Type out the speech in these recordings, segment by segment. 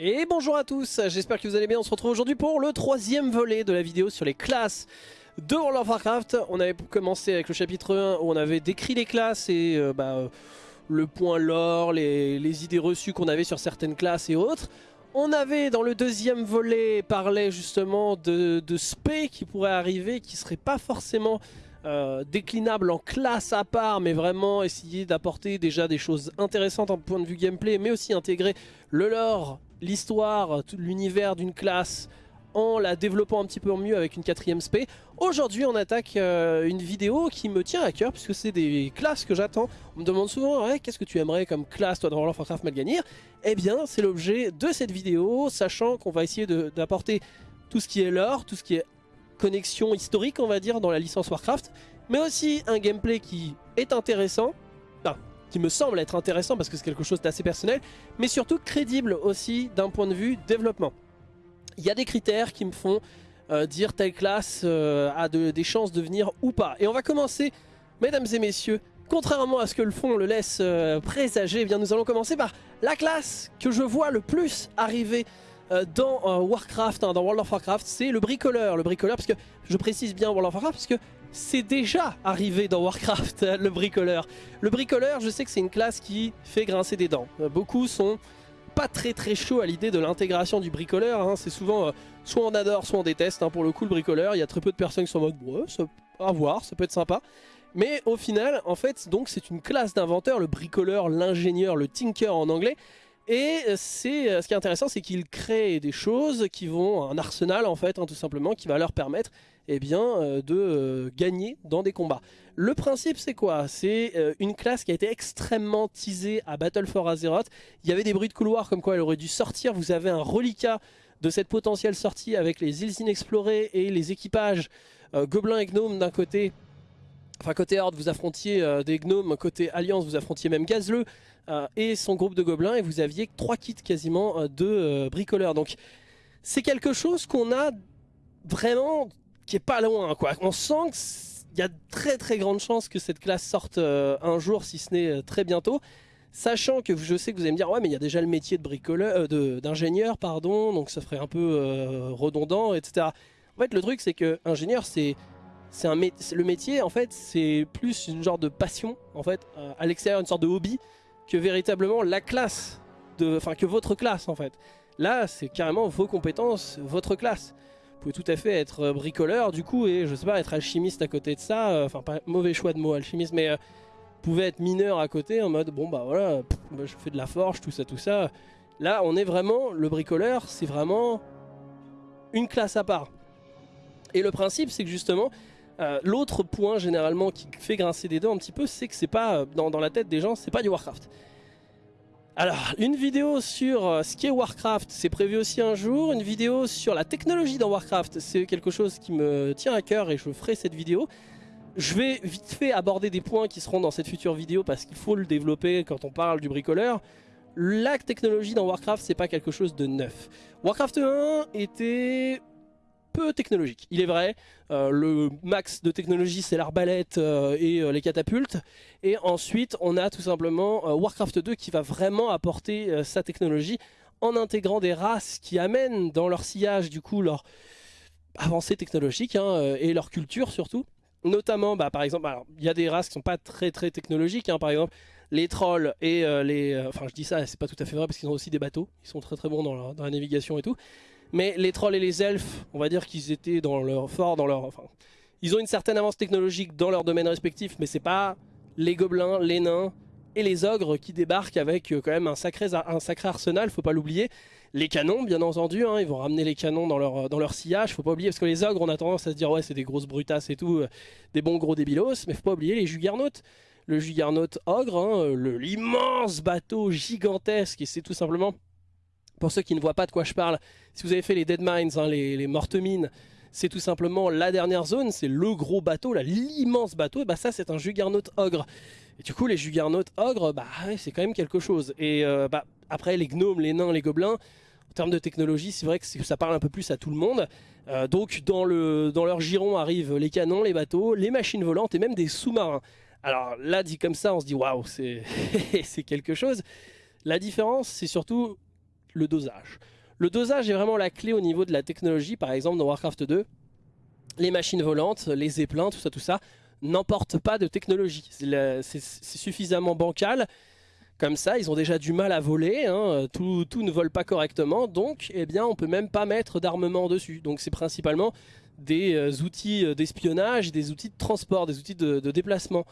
Et bonjour à tous, j'espère que vous allez bien, on se retrouve aujourd'hui pour le troisième volet de la vidéo sur les classes de World of Warcraft. On avait commencé avec le chapitre 1 où on avait décrit les classes et euh, bah, euh, le point lore, les, idées reçues qu'on avait sur certaines classes et autres. On avait dans le deuxième volet parlé justement de, de spé qui pourrait arriver, qui serait pas forcément euh, déclinable en classe à part, mais vraiment essayer d'apporter déjà des choses intéressantes en point de vue gameplay, mais aussi intégrer le lore, l'histoire, l'univers d'une classe en la développant un petit peu mieux avec une quatrième spé. Aujourd'hui on attaque euh, une vidéo qui me tient à cœur puisque c'est des classes que j'attends. On me demande souvent qu'est-ce que tu aimerais comme classe toi dans World of Warcraft Malganir Eh bien c'est l'objet de cette vidéo, sachant qu'on va essayer d'apporter tout ce qui est lore, tout ce qui est connexion historique on va dire dans la licence Warcraft, mais aussi un gameplay qui est intéressant, qui me semble être intéressant parce que c'est quelque chose d'assez personnel, mais surtout crédible aussi d'un point de vue développement il y a des critères qui me font euh, dire telle classe euh, a des chances de venir ou pas. Et on va commencer, mesdames et messieurs, contrairement à ce que le fond le laisse euh, présager, eh bien nous allons commencer par la classe que je vois le plus arriver dans Warcraft, hein, dans World of Warcraft, c'est le bricoleur. Le bricoleur, parce que je précise bien World of Warcraft, parce que c'est déjà arrivé dans Warcraft, le bricoleur. Le bricoleur, je sais que c'est une classe qui fait grincer des dents. beaucoup sont pas très très chaud à l'idée de l'intégration du bricoleur. Hein. C'est souvent euh, soit on adore, soit on déteste. Hein. Pour le coup, le bricoleur, il y a très peu de personnes qui sont en mode ouais, à voir, ça peut être sympa. Mais au final, en fait, donc c'est une classe d'inventeur, le bricoleur, l'ingénieur, le tinker en anglais. Et euh, c'est euh, ce qui est intéressant, c'est qu'il crée des choses qui vont, un arsenal en fait, hein, tout simplement, qui va leur permettre eh bien, euh, de euh, gagner dans des combats. Le principe c'est quoi? C'est euh, une classe qui a été extrêmement teasée à Battle for Azeroth. Il y avait des bruits de couloir comme quoi elle aurait dû sortir. Vous avez un reliquat de cette potentielle sortie avec les îles inexplorées et les équipages gobelins et gnomes d'un côté. Enfin côté Horde vous affrontiez des gnomes, côté Alliance vous affrontiez même Gazleux et son groupe de gobelins et vous aviez trois kits quasiment de bricoleurs. Donc c'est quelque chose qu'on a vraiment qui est pas loin. Quoi. On sent qu'il y a très très grande chance que cette classe sorte euh, un jour, si ce n'est euh, très bientôt. Sachant que je sais que vous allez me dire, ouais mais il y a déjà le métier de bricoleur, euh, d'ingénieur, pardon, donc ça ferait un peu redondant, etc. En fait le truc c'est que ingénieur c'est c'est un le métier en fait c'est plus une genre de passion en fait à l'extérieur une sorte de hobby que véritablement la classe de enfin que votre classe en fait là c'est carrément vos compétences votre classe pouvez tout à fait être euh, bricoleur du coup et je sais pas être alchimiste à côté de ça, euh, enfin pas mauvais choix de mot alchimiste mais euh, pouvez être mineur à côté en mode bon bah voilà je fais de la forge tout ça tout ça. Là on est vraiment, le bricoleur c'est vraiment une classe à part. Et le principe c'est que justement l'autre point généralement qui fait grincer des dents un petit peu c'est que c'est pas dans la tête des gens c'est pas du Warcraft. Alors, une vidéo sur euh, ce qu'est Warcraft, c'est prévu aussi un jour. Une vidéo sur la technologie dans Warcraft, c'est quelque chose qui me tient à cœur et je ferai cette vidéo. Je vais vite fait aborder des points qui seront dans cette future vidéo parce qu'il faut le développer quand on parle du bricoleur. La technologie dans Warcraft, c'est pas quelque chose de neuf. Warcraft 1 était technologique. Il est vrai, euh, le max de technologie c'est l'arbalète euh, et euh, les catapultes. Et ensuite on a tout simplement Warcraft 2 qui va vraiment apporter sa technologie en intégrant des races qui amènent dans leur sillage du coup leur avancée technologique hein, et leur culture surtout. Notamment, bah, par exemple, il y a des races qui sont pas très très technologiques, hein, par exemple les trolls et les... enfin je dis ça, c'est pas tout à fait vrai parce qu'ils ont aussi des bateaux, ils sont très très bons dans dans la navigation et tout. Mais les trolls et les elfes, on va dire qu'ils étaient dans leur fort, dans leur, enfin, ils ont une certaine avance technologique dans leur domaine respectif, mais c'est pas les gobelins, les nains et les ogres qui débarquent avec euh, quand même un sacré, arsenal, faut pas l'oublier. Les canons, bien entendu, hein, ils vont ramener les canons dans leur, dans leur sillage, faut pas oublier, parce que les ogres, on a tendance à se dire, ouais, c'est des grosses brutasses et tout, euh, des bons gros débilos, mais faut pas oublier les juggernautes. Le juggernaute ogre, hein, l'immense bateau gigantesque, et c'est tout simplement pour ceux qui ne voient pas de quoi je parle, si vous avez fait les Dead Mines, hein, les, mortes mines, c'est tout simplement la dernière zone, c'est le gros bateau, l'immense bateau, et bah ça c'est un Juggernaut ogre. Et du coup les Juggernaut ogres, bah c'est quand même quelque chose. Et euh, bah, après les gnomes, les nains, les gobelins, en termes de technologie, c'est vrai que ça parle un peu plus à tout le monde. Euh, donc dans, le, dans leur giron arrivent les canons, les bateaux, les machines volantes et même des sous-marins. Alors là dit comme ça, on se dit waouh, c'est quelque chose. La différence, c'est surtout le dosage. Le dosage est vraiment la clé au niveau de la technologie, par exemple dans Warcraft 2, les machines volantes, les zeppelins, tout ça, tout ça, n'emportent pas de technologie. C'est suffisamment bancal. Comme ça, ils ont déjà du mal à voler, hein. tout, ne vole pas correctement, donc eh bien, on peut même pas mettre d'armement dessus. Donc c'est principalement des euh, outils euh, d'espionnage, des outils de transport, des outils de, déplacement.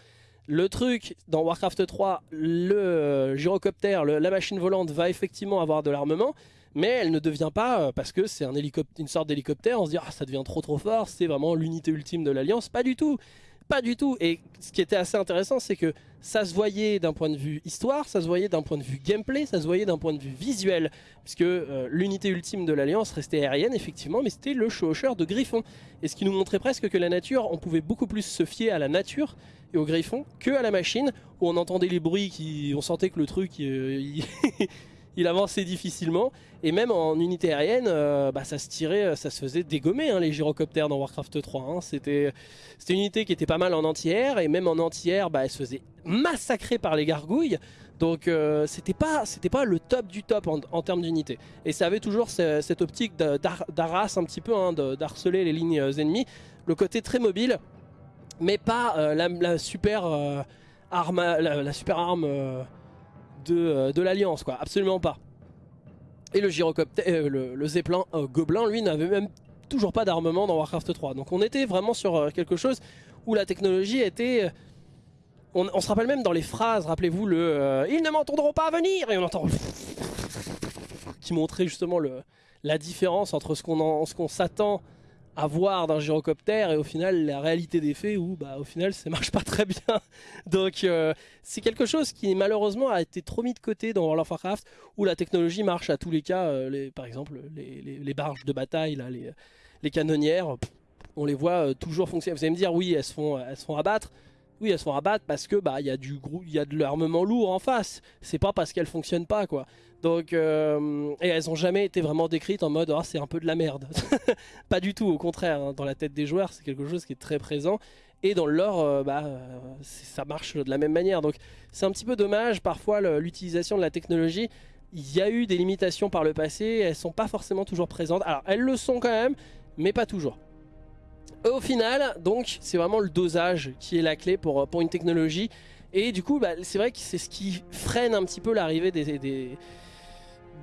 Le truc, dans Warcraft 3, le euh, gyrocoptère, la machine volante va effectivement avoir de l'armement, mais elle ne devient pas, parce que c'est un une sorte d'hélicoptère, on se dit ah, ça devient trop trop fort, c'est vraiment l'unité ultime de l'Alliance. Pas du tout pas du tout. Et ce qui était assez intéressant, c'est que ça se voyait d'un point de vue histoire, ça se voyait d'un point de vue gameplay, ça se voyait d'un point de vue visuel. Puisque euh, l'unité ultime de l'Alliance restait aérienne, effectivement, mais c'était le chevaucheur de Griffon. Et ce qui nous montrait presque que la nature, on pouvait beaucoup plus se fier à la nature et au Griffon que à la machine, où on entendait les bruits, qui, on sentait que le truc... il... il avançait difficilement. Et même en unité aérienne, euh, bah, ça se tirait, euh, ça se faisait dégommer hein, les gyrocoptères dans Warcraft 3. Hein. C'était une unité qui était pas mal en anti-air, et même en anti-air, bah, elle se faisait massacrer par les gargouilles. Donc euh, c'était pas, le top du top en, termes d'unité. Et ça avait toujours cette optique d'arras un petit peu, hein, d'harceler les lignes ennemies. Le côté très mobile, mais pas la, super arme euh, de, l'Alliance, quoi. Absolument pas. Et le gyrocoptère, euh, le, Zeppelin euh, Gobelin, lui, n'avait même toujours pas d'armement dans Warcraft 3. Donc on était vraiment sur quelque chose où la technologie était... On, se rappelle même dans les phrases, rappelez-vous le Ils ne m'entendront pas venir !» et on entend... qui montrait justement le, la différence entre ce qu'on s'attend avoir d'un gyrocoptère et au final la réalité des faits où bah au final ça marche pas très bien. Donc euh, c'est quelque chose qui malheureusement a été trop mis de côté dans World of Warcraft où la technologie marche à tous les cas euh, les, par exemple les, les, barges de bataille là, les, les canonnières on les voit euh, toujours fonctionner. Vous allez me dire oui elles se font, elles se font abattre oui, elles se font parce que bah il y a du il y a de l'armement lourd en face. C'est pas parce qu'elles fonctionnent pas quoi. Donc euh, et elles ont jamais été vraiment décrites en mode ah c'est un peu de la merde. pas du tout, au contraire. Hein. Dans la tête des joueurs, c'est quelque chose qui est très présent. Et dans le lore, euh, bah, euh, ça marche de la même manière. Donc c'est un petit peu dommage parfois l'utilisation de la technologie. Il y a eu des limitations par le passé, elles sont pas forcément toujours présentes. Alors elles le sont quand même, mais pas toujours. Au final, donc, c'est vraiment le dosage qui est la clé pour, pour une technologie. Et du coup, bah, c'est vrai que c'est ce qui freine un petit peu l'arrivée des,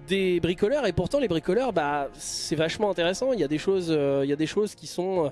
des, bricoleurs. Et pourtant, les bricoleurs, bah, c'est vachement intéressant. Il y, a des choses, euh, il y a des choses qui sont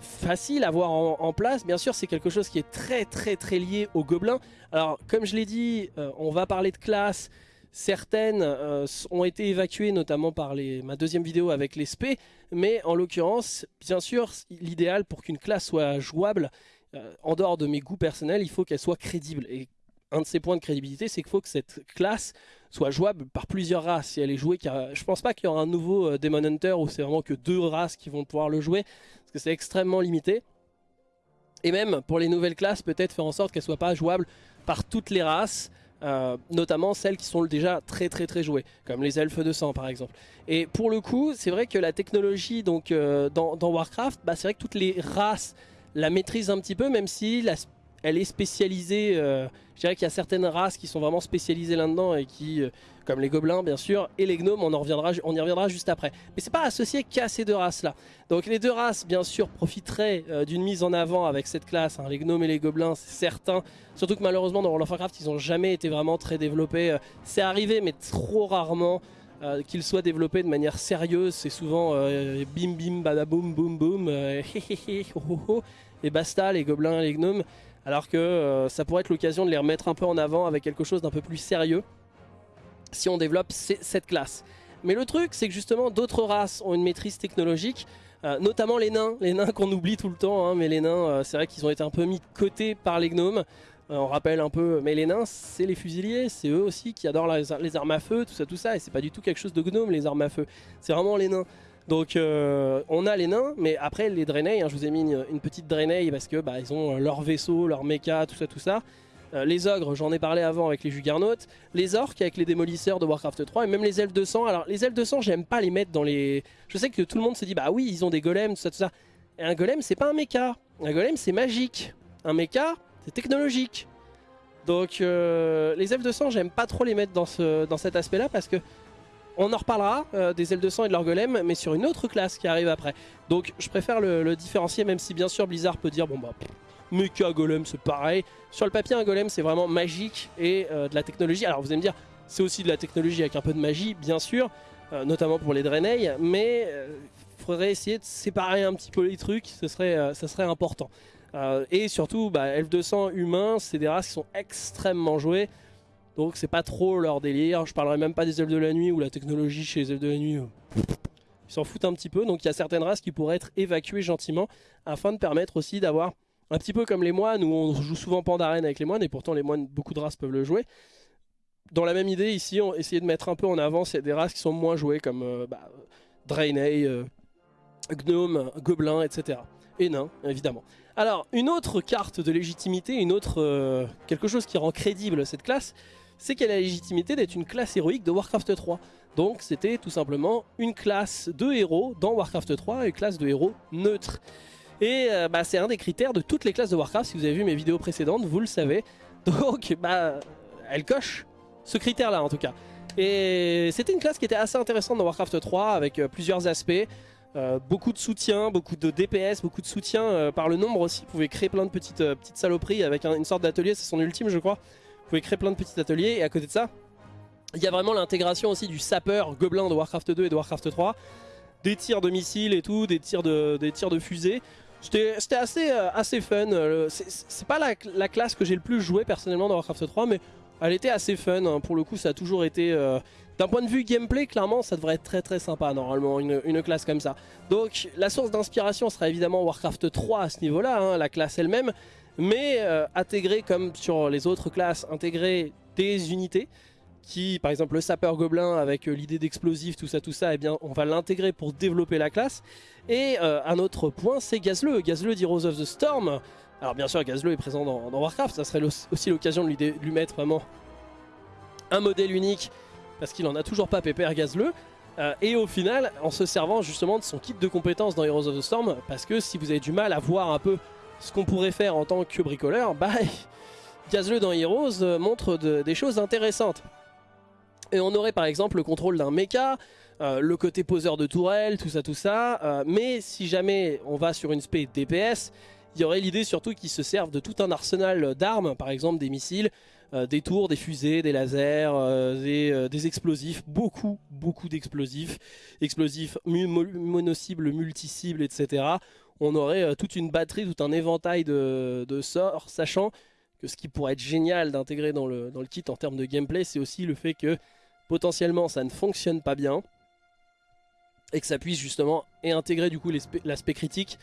faciles à avoir en, place. Bien sûr, c'est quelque chose qui est très très très lié aux gobelins. Alors, comme je l'ai dit, euh, on va parler de classe. Certaines euh, ont été évacuées notamment par les, ma deuxième vidéo avec les SP, mais en l'occurrence, bien sûr, l'idéal pour qu'une classe soit jouable, euh, en dehors de mes goûts personnels, il faut qu'elle soit crédible. Et un de ces points de crédibilité, c'est qu'il faut que cette classe soit jouable par plusieurs races. Si elle est jouée, je pense pas qu'il y aura un nouveau euh, Demon Hunter où c'est vraiment que deux races qui vont pouvoir le jouer, parce que c'est extrêmement limité. Et même pour les nouvelles classes, peut-être faire en sorte qu'elles soient pas jouables par toutes les races, euh, notamment celles qui sont déjà très très très jouées, comme les elfes de sang par exemple. Et pour le coup, c'est vrai que la technologie donc euh, dans, Warcraft, bah, c'est vrai que toutes les races la maîtrisent un petit peu, même si la, elle est spécialisée, euh, je dirais qu'il y a certaines races qui sont vraiment spécialisées là-dedans et qui, euh, comme les gobelins bien sûr, et les gnomes, on, en reviendra, on y reviendra juste après. Mais c'est pas associé qu'à ces deux races-là. Donc les deux races, bien sûr, profiteraient euh, d'une mise en avant avec cette classe, hein. les gnomes et les gobelins, c'est certain. Surtout que malheureusement dans World of Warcraft, ils n'ont jamais été vraiment très développés. c'est arrivé, mais trop rarement. qu'ils soient développés de manière sérieuse, c'est souvent bim bim badaboum boum boum, et basta les gobelins et les gnomes alors que euh, ça pourrait être l'occasion de les remettre un peu en avant avec quelque chose d'un peu plus sérieux si on développe cette classe. Mais le truc, c'est que justement d'autres races ont une maîtrise technologique, euh, notamment les nains, les nains qu'on oublie tout le temps, hein, mais les nains, euh, c'est vrai qu'ils ont été un peu mis de côté par les gnomes. on rappelle un peu, mais les nains, c'est les fusiliers, c'est eux aussi qui adorent les, armes à feu, tout ça, tout ça, et c'est pas du tout quelque chose de gnome les armes à feu, c'est vraiment les nains. Donc euh, on a les nains, mais après les Draenei, hein, je vous ai mis une, petite Draenei parce que bah, ils ont euh, leur vaisseau, leur mecha, tout ça, tout ça. Euh, les ogres, j'en ai parlé avant avec les Juggernaut. Les orques avec les démolisseurs de Warcraft 3 et même les elfes de sang. Alors les elfes de sang, j'aime pas les mettre dans les... Je sais que tout le monde se dit, bah oui, ils ont des golems, tout ça, tout ça. Et un golem, c'est pas un mecha. Un golem, c'est magique. Un mecha, c'est technologique. Donc les elfes de sang, j'aime pas trop les mettre dans, ce, dans cet aspect-là parce que on en reparlera des L200 et de leur golem, mais sur une autre classe qui arrive après. Donc je préfère le, différencier, même si bien sûr Blizzard peut dire, bon bah, mecha golem c'est pareil. Sur le papier, un golem c'est vraiment magique et de la technologie. Alors vous allez me dire, c'est aussi de la technologie avec un peu de magie, bien sûr, notamment pour les Draenei, mais il faudrait essayer de séparer un petit peu les trucs, ce serait, important. Euh, et surtout, bah, F200 humains, c'est des races qui sont extrêmement jouées. Donc c'est pas trop leur délire. Je parlerai même pas des elfes de la nuit ou la technologie chez les elfes de la nuit. Ils s'en foutent un petit peu. Donc il y a certaines races qui pourraient être évacuées gentiment afin de permettre aussi d'avoir un petit peu comme les moines où on joue souvent Pandarène avec les moines et pourtant les moines, beaucoup de races peuvent le jouer. Dans la même idée, ici, on essayer de mettre un peu en avant des races qui sont moins jouées comme euh, bah, Draenei, euh, Gnome, Gobelin, etc. Et nains, évidemment. Alors, une autre carte de légitimité, une autre euh, quelque chose qui rend crédible cette classe, c'est qu'elle a la légitimité d'être une classe héroïque de Warcraft 3. Donc c'était tout simplement une classe de héros dans Warcraft 3, une classe de héros neutre. Et euh, bah, c'est un des critères de toutes les classes de Warcraft, si vous avez vu mes vidéos précédentes, vous le savez. Donc bah, elle coche ce critère là en tout cas. Et c'était une classe qui était assez intéressante dans Warcraft 3 avec euh, plusieurs aspects. Euh, beaucoup de soutien, beaucoup de DPS, beaucoup de soutien par le nombre aussi. Vous pouvez créer plein de petites, petites saloperies avec une sorte d'atelier, c'est son ultime je crois. Vous pouvez créer plein de petits ateliers et à côté de ça, il y a vraiment l'intégration aussi du sapeur gobelin de Warcraft 2 et de Warcraft 3. Des tirs de missiles et tout, des tirs de, des tirs de fusées. C'était assez, assez fun. C'est pas la, la, classe que j'ai le plus joué personnellement dans Warcraft 3, mais elle était assez fun. Hein. Pour le coup, ça a toujours été d'un point de vue gameplay, clairement, ça devrait être très très sympa normalement, une, classe comme ça. Donc la source d'inspiration sera évidemment Warcraft 3 à ce niveau-là, hein, la classe elle-même, mais euh, intégrer comme sur les autres classes, intégrer des unités qui, par exemple le sapeur gobelin avec euh, l'idée d'explosif, tout ça, tout ça, eh bien on va l'intégrer pour développer la classe. Et euh, un autre point, c'est Gazleux, Gazleux d'Heroes of the Storm. Alors bien sûr, Gazleux est présent dans, Warcraft, ça serait aussi l'occasion de lui mettre vraiment un modèle unique parce qu'il en a toujours pas pépère gazleux. Et au final, en se servant justement de son kit de compétences dans Heroes of the Storm, parce que si vous avez du mal à voir un peu ce qu'on pourrait faire en tant que bricoleur, bah Gazleux dans Heroes euh, montre des choses intéressantes. Et on aurait par exemple le contrôle d'un mecha, euh, le côté poseur de tourelle, tout ça, tout ça. mais si jamais on va sur une spé DPS, il y aurait l'idée surtout qu'ils se servent de tout un arsenal d'armes, par exemple des missiles, euh, des tours, des fusées, des lasers, euh, euh, des, explosifs, beaucoup, beaucoup d'explosifs, explosifs, mono-cibles, multi-cibles, etc. On aurait toute une batterie, tout un éventail de, sorts, sachant que ce qui pourrait être génial d'intégrer dans le, dans le kit en termes de gameplay, c'est aussi le fait que potentiellement ça ne fonctionne pas bien et que ça puisse justement et intégrer du coup l'aspect critique.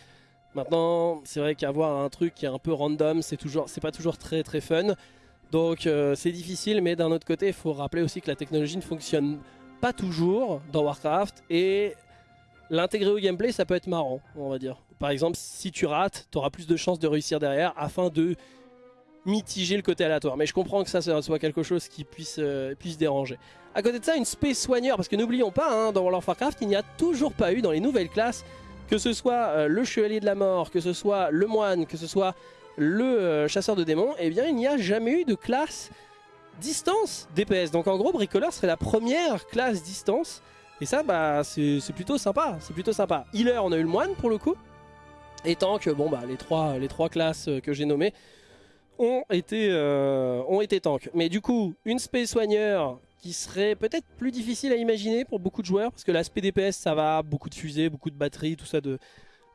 Maintenant, c'est vrai qu'avoir un truc qui est un peu random, c'est toujours, c'est pas toujours très très fun. Donc euh, c'est difficile, mais d'un autre côté, il faut rappeler aussi que la technologie ne fonctionne pas toujours dans Warcraft et l'intégrer au gameplay, ça peut être marrant, on va dire. Par exemple, si tu rates, tu auras plus de chances de réussir derrière afin de mitiger le côté aléatoire. Mais je comprends que ça, soit quelque chose qui puisse, euh, puisse déranger. À côté de ça, une space soigneur, parce que n'oublions pas, hein, dans World of Warcraft, il n'y a toujours pas eu dans les nouvelles classes, que ce soit euh, le chevalier de la mort, que ce soit le moine, que ce soit le euh, chasseur de démons, eh bien il n'y a jamais eu de classe distance DPS. Donc en gros, bricoleur serait la première classe distance. Et ça, bah, c'est plutôt sympa. C'est plutôt sympa. Healer, on a eu le moine pour le coup. Et tank, bon bah, les trois, les trois classes euh, que j'ai nommées ont été, euh, ont été tank. Mais du coup, une space soigneur qui serait peut-être plus difficile à imaginer pour beaucoup de joueurs. Parce que l'aspect DPS, ça va, beaucoup de fusées, beaucoup de batteries, tout ça de,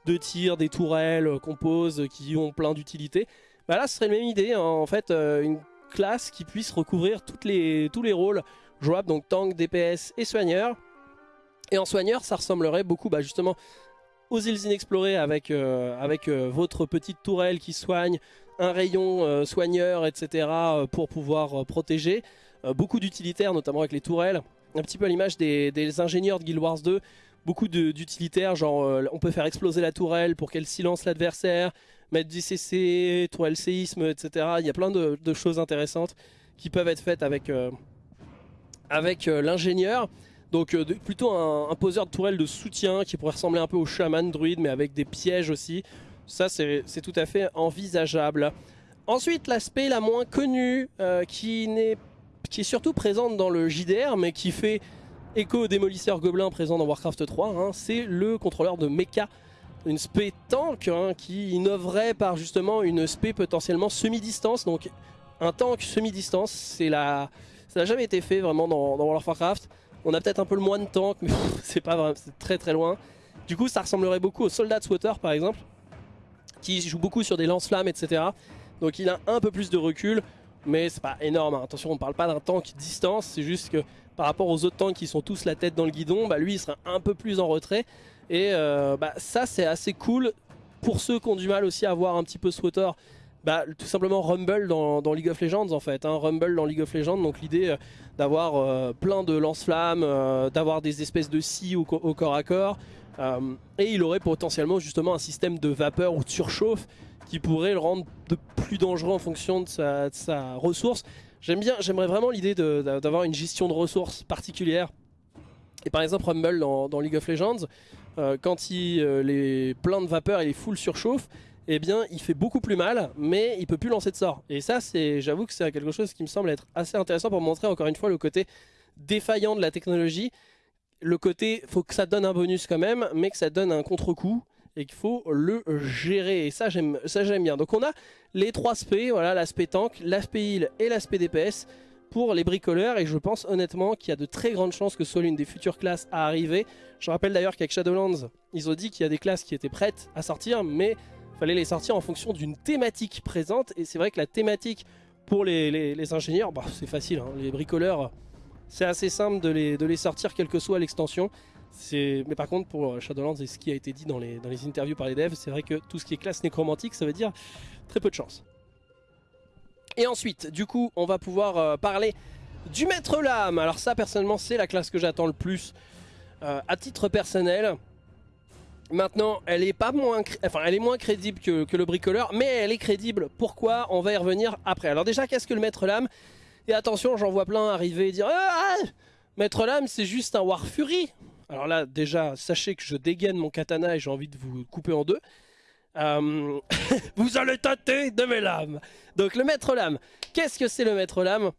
de tir, des tourelles euh, qu'on pose, qui ont plein d'utilité. Bah là, ce serait la même idée, hein. en fait, une classe qui puisse recouvrir tous les rôles jouables, donc tank, DPS et soigneur. Et en soigneur, ça ressemblerait beaucoup bah, justement aux îles inexplorées avec, euh, avec votre petite tourelle qui soigne, un rayon soigneur, etc. pour pouvoir protéger. beaucoup d'utilitaires, notamment avec les tourelles. Un petit peu à l'image des, des ingénieurs de Guild Wars 2 beaucoup d'utilitaires, genre euh, on peut faire exploser la tourelle pour qu'elle silence l'adversaire, mettre du CC, tourelle séisme, etc. Il y a plein de, choses intéressantes qui peuvent être faites avec, euh, avec euh, l'ingénieur. Donc plutôt un, poseur de tourelle de soutien qui pourrait ressembler un peu au chaman druide mais avec des pièges aussi. Ça c'est tout à fait envisageable. Ensuite l'aspect la moins connue qui, qui est surtout présente dans le JDR mais qui fait éco-démolisseur gobelin présent dans Warcraft 3. hein, c'est le contrôleur de mecha, une spé tank hein, qui innoverait par justement une spé potentiellement semi-distance. Donc un tank semi-distance, ça n'a jamais été fait vraiment dans, dans World of Warcraft. On a peut-être un peu le moins de tank, mais c'est pas vraiment, c'est très très loin. Du coup, ça ressemblerait beaucoup au Soldat Swatter par exemple, qui joue beaucoup sur des lance-flammes, etc. Donc il a un peu plus de recul, mais c'est pas énorme. hein. Attention, on parle pas d'un tank distance, c'est juste que par rapport aux autres tanks qui sont tous la tête dans le guidon, bah, lui il sera un peu plus en retrait. Et euh, bah, ça c'est assez cool pour ceux qui ont du mal aussi à voir un petit peu Swatter. Bah, tout simplement Rumble dans, League of Legends en fait, hein. Rumble dans League of Legends, donc l'idée euh, d'avoir euh, plein de lance-flammes, euh, d'avoir des espèces de scies au, co- au corps à corps, et il aurait potentiellement justement un système de vapeur ou de surchauffe qui pourrait le rendre de plus dangereux en fonction de sa, ressource. J'aime bien, j'aimerais vraiment l'idée d'avoir une gestion de ressources particulière. Et par exemple Rumble dans, League of Legends, quand il les plein de vapeur et les full surchauffe, eh bien il fait beaucoup plus mal, mais il peut plus lancer de sort. Et ça, c'est, j'avoue que c'est quelque chose qui me semble être assez intéressant pour montrer encore une fois le côté défaillant de la technologie. Le côté, faut que ça donne un bonus quand même, mais que ça donne un contre-coup et qu'il faut le gérer. Et ça, j'aime, bien. Donc on a les trois aspects, voilà, l'aspect tank, l'aspect heal et l'aspect DPS pour les bricoleurs et je pense honnêtement qu'il y a de très grandes chances que ce soit l'une des futures classes à arriver. Je rappelle d'ailleurs qu'avec Shadowlands, ils ont dit qu'il y a des classes qui étaient prêtes à sortir, mais fallait les sortir en fonction d'une thématique présente et c'est vrai que la thématique pour les, les- ingénieurs, bah, c'est facile, hein. les bricoleurs, c'est assez simple de les, de les sortir quelle que soit l'extension. Mais par contre pour Shadowlands et ce qui a été dit dans les, dans les interviews par les devs, c'est vrai que tout ce qui est classe nécromantique, ça veut dire très peu de chance. Et ensuite, du coup, on va pouvoir euh, parler du Maître Lame. Alors ça, personnellement, c'est la classe que j'attends le plus euh, à titre personnel. Maintenant, elle est pas moins, enfin, elle est moins crédible que, que le bricoleur, mais elle est crédible. Pourquoi? On va y revenir après. Alors déjà, qu'est-ce que le Maître Lame? Et attention, j'en vois plein arriver et dire ah, ah, Maître Lame, c'est juste un War Fury. Alors là, déjà, sachez que je dégaine mon katana et j'ai envie de vous couper en deux. Euh, vous allez tâter de mes lames. Donc le Maître Lame, qu'est-ce que c'est le Maître Lame?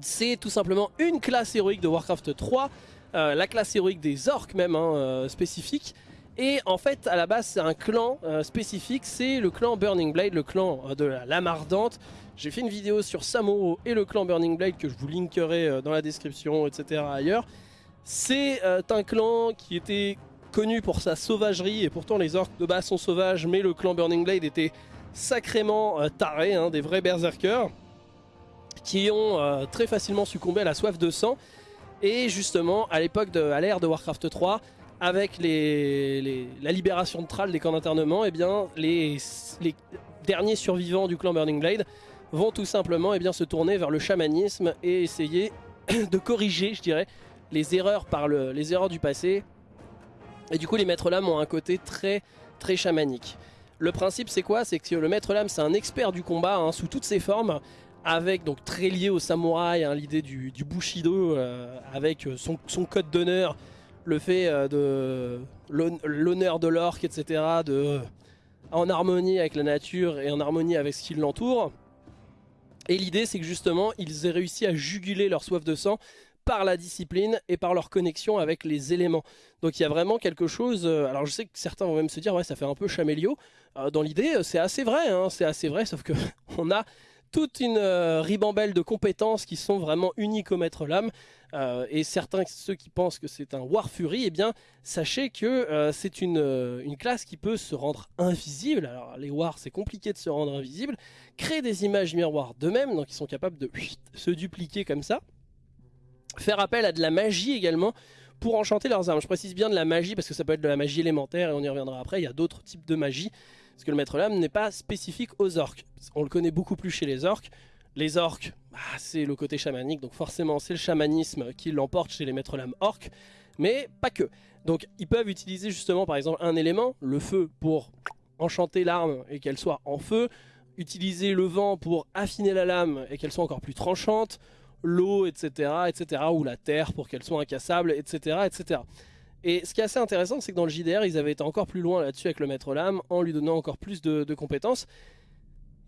C'est tout simplement une classe héroïque de Warcraft 3, euh, la classe héroïque des orques même, hein, euh, spécifique. Et en fait, à la base, c'est un clan euh, spécifique, c'est le clan Burning Blade, le clan euh, de la lame ardente. J'ai fait une vidéo sur Samuro et le clan Burning Blade que je vous linkerai euh, dans la description, etc. ailleurs. C'est un clan qui était connu pour sa sauvagerie et pourtant les orques de base sont sauvages, mais le clan Burning Blade était sacrément taré, hein, des vrais berserkers qui ont très facilement succombé à la soif de sang. Et justement, à l'époque de l'ère de Warcraft 3, avec la libération de Thrall des camps d'internement, eh les, derniers survivants du clan Burning Blade vont tout simplement eh bien, se tourner vers le chamanisme et essayer de corriger, je dirais, les erreurs, par le, les erreurs du passé. Et du coup, les maîtres lames ont un côté très, très chamanique. Le principe, c'est quoi? C'est que le maître lame, c'est un expert du combat hein, sous toutes ses formes, avec donc très lié au samouraï, hein, l'idée du, bushido, euh, avec euh, son code d'honneur, le fait euh, de l'hon- l'honneur de l'orque, etc., de, en harmonie avec la nature et en harmonie avec ce qui l'entoure. Et l'idée, c'est que justement, ils aient réussi à juguler leur soif de sang par la discipline et par leur connexion avec les éléments. Donc il y a vraiment quelque chose. euh, alors je sais que certains vont même se dire, ouais, ça fait un peu chamélio. Euh, dans l'idée, c'est assez vrai, hein, c'est assez vrai, sauf que on a toute une euh, ribambelle de compétences qui sont vraiment uniques au maître lame. Euh, et certains, ceux qui pensent que c'est un War Fury, eh bien, sachez que euh, c'est une, classe qui peut se rendre invisible. Alors, les Wars, c'est compliqué de se rendre invisible. Créer des images miroirs d'eux-mêmes, donc ils sont capables de se dupliquer comme ça. Faire appel à de la magie également pour enchanter leurs armes. Je précise bien de la magie parce que ça peut être de la magie élémentaire et on y reviendra après. Il y a d'autres types de magie. Parce que le maître lame n'est pas spécifique aux orques. On le connaît beaucoup plus chez les orques. Les orques, bah, c'est le côté chamanique, donc forcément c'est le chamanisme qui l'emporte chez les maîtres lames orques, mais pas que. Donc ils peuvent utiliser justement par exemple un élément, le feu, pour enchanter l'arme et qu'elle soit en feu, utiliser le vent pour affiner la lame et qu'elle soit encore plus tranchante, l'eau, etc., etc., ou la terre pour qu'elle soit incassable, etc., etc. Et ce qui est assez intéressant, c'est que dans le JDR, ils avaient été encore plus loin là-dessus avec le maître lame, en lui donnant encore plus de, compétences.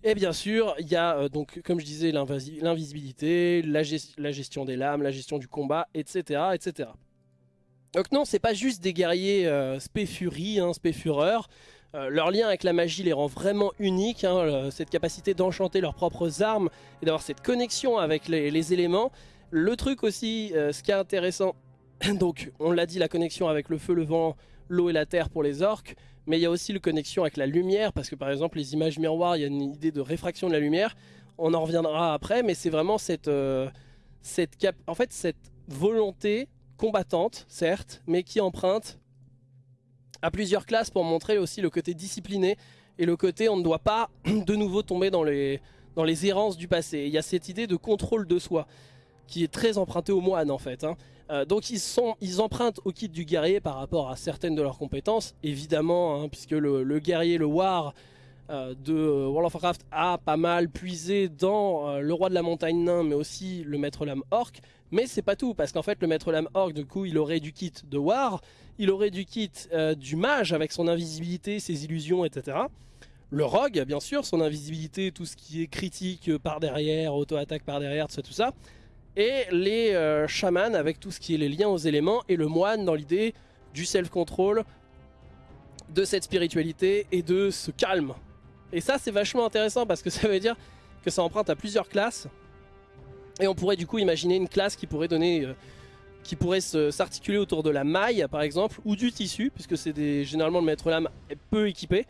Et bien sûr, il y a euh, donc, comme je disais, l'invisibilité, la, ges- la gestion des lames, la gestion du combat, etc., etc. Donc non, c'est pas juste des guerriers euh, spé furie, hein. Euh, leur lien avec la magie les rend vraiment uniques, hein, cette capacité d'enchanter leurs propres armes et d'avoir cette connexion avec les, éléments. Le truc aussi, euh, ce qui est intéressant, donc on l'a dit, la connexion avec le feu, le vent, l'eau et la terre pour les orques, mais il y a aussi la connexion avec la lumière, parce que par exemple les images miroirs, il y a une idée de réfraction de la lumière, on en reviendra après, mais c'est vraiment cette, euh, en fait, cette volonté combattante, certes, mais qui emprunte à plusieurs classes pour montrer aussi le côté discipliné et le côté on ne doit pas de nouveau tomber dans les, dans les errances du passé. Il y a cette idée de contrôle de soi qui est très empruntée aux moines en fait. Hein. Euh, donc ils, sont, ils empruntent au kit du guerrier par rapport à certaines de leurs compétences, évidemment, hein, puisque le, guerrier, le war euh, de World of Warcraft a pas mal puisé dans euh, le roi de la montagne nain, mais aussi le maître lame orc. Mais c'est pas tout, parce qu'en fait le maître lame orc, du coup, il aurait du kit de war, il aurait du kit du mage avec son invisibilité, ses illusions, etc. Le rogue, bien sûr, son invisibilité, tout ce qui est critique par derrière, auto-attaque par derrière, tout ça, tout ça et les euh, chamans avec tout ce qui est les liens aux éléments, et le moine dans l'idée du self-control, de cette spiritualité et de ce calme. Et ça c'est vachement intéressant parce que ça veut dire que ça emprunte à plusieurs classes, et on pourrait du coup imaginer une classe qui pourrait donner... Euh, qui pourrait s'articuler autour de la maille par exemple, ou du tissu, puisque c'est généralement le maître lame peu équipé.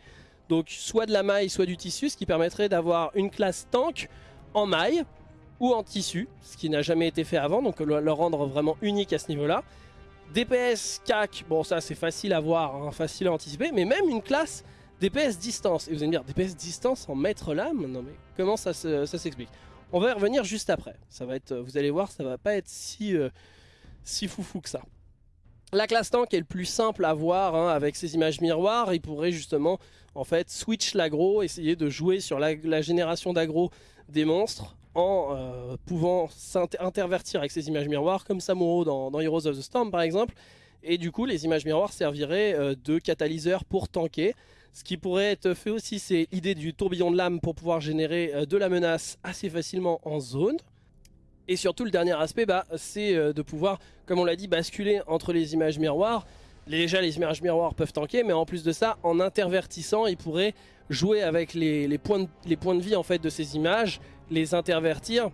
Donc soit de la maille, soit du tissu, ce qui permettrait d'avoir une classe tank en maille, ou en tissu, ce qui n'a jamais été fait avant, donc le, rendre vraiment unique à ce niveau-là. DPS CAC, bon ça c'est facile à voir, hein, facile à anticiper, mais même une classe DPS distance. Et vous allez me dire, DPS distance en maître lame? Non mais comment ça, s'explique? On va y revenir juste après. Ça va être, vous allez voir, ça va pas être si, euh, foufou que ça. La classe tank est le plus simple à voir hein, avec ces images miroirs. Il pourrait justement en fait switch l'agro, essayer de jouer sur la, la génération d'agro des monstres en euh, pouvant s'intervertir avec ces images miroirs, comme Samuro dans, Heroes of the Storm par exemple. Et du coup, les images miroirs serviraient euh, de catalyseur pour tanker. Ce qui pourrait être fait aussi, c'est l'idée du tourbillon de lame pour pouvoir générer euh, de la menace assez facilement en zone. Et surtout, le dernier aspect, bah, c'est de pouvoir, comme on l'a dit, basculer entre les images miroirs. Déjà, les images miroirs peuvent tanker, mais en plus de ça, en intervertissant, ils pourraient jouer avec les, points, de, les points de vie en fait, de ces images les intervertir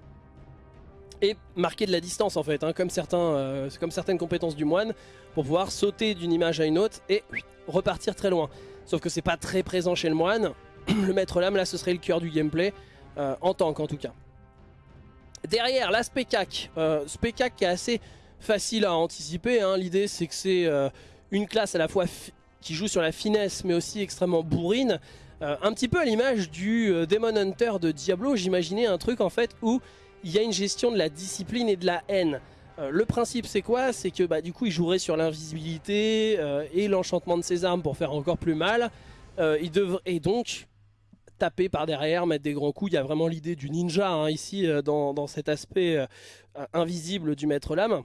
et marquer de la distance en fait, hein, euh, comme certaines compétences du moine, pour pouvoir sauter d'une image à une autre et repartir très loin. Sauf que c'est pas très présent chez le moine, le maître lame là ce serait le cœur du gameplay, euh, en tank en tout cas. Derrière, la Speccac, euh, Speccac qui est assez facile à anticiper, hein. l'idée c'est que c'est euh, une classe à la fois qui joue sur la finesse mais aussi extrêmement bourrine, euh, un petit peu à l'image du euh, Demon Hunter de Diablo, j'imaginais un truc en fait où il y a une gestion de la discipline et de la haine. Euh, le principe c'est quoi? C'est que bah, du coup il jouerait sur l'invisibilité et l'enchantement de ses armes pour faire encore plus mal. il devrait et donc taper par derrière, mettre des grands coups. Il y a vraiment l'idée du ninja hein, ici dans, dans, cet aspect invisible du maître lame.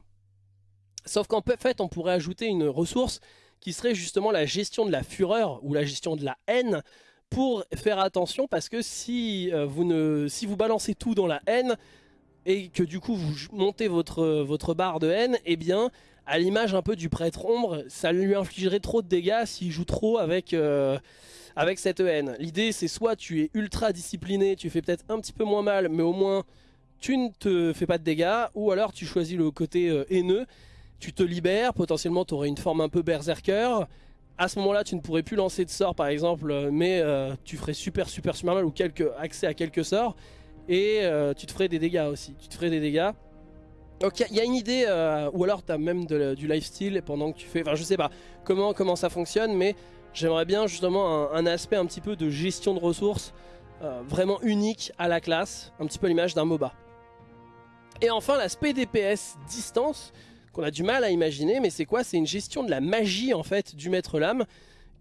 Sauf qu'en fait on pourrait ajouter une ressource qui serait justement la gestion de la fureur ou la gestion de la haine pour faire attention parce que si, euh, si vous balancez tout dans la haine et que du coup vous montez votre, barre de haine, eh bien à l'image un peu du prêtre ombre, ça lui infligerait trop de dégâts s'il joue trop avec, euh, avec cette haine. L'idée c'est soit tu es ultra discipliné, tu fais peut-être un petit peu moins mal, mais au moins tu ne te fais pas de dégâts, ou alors tu choisis le côté euh, haineux, tu te libères, potentiellement tu aurais une forme un peu berserker, à ce moment-là, tu ne pourrais plus lancer de sorts par exemple, euh, mais euh, tu ferais super super super mal ou quelques, accès à quelques sorts. Et euh, tu te ferais des dégâts aussi, tu te ferais des dégâts. Donc il y, a une idée, ou alors tu as même du lifestyle pendant que tu fais, enfin je sais pas comment, comment ça fonctionne, mais j'aimerais bien justement un, aspect un petit peu de gestion de ressources vraiment unique à la classe, un petit peu l'image d'un MOBA. Et enfin l'aspect DPS distance, qu'on a du mal à imaginer, mais c'est quoi? C'est une gestion de la magie en fait du maître lame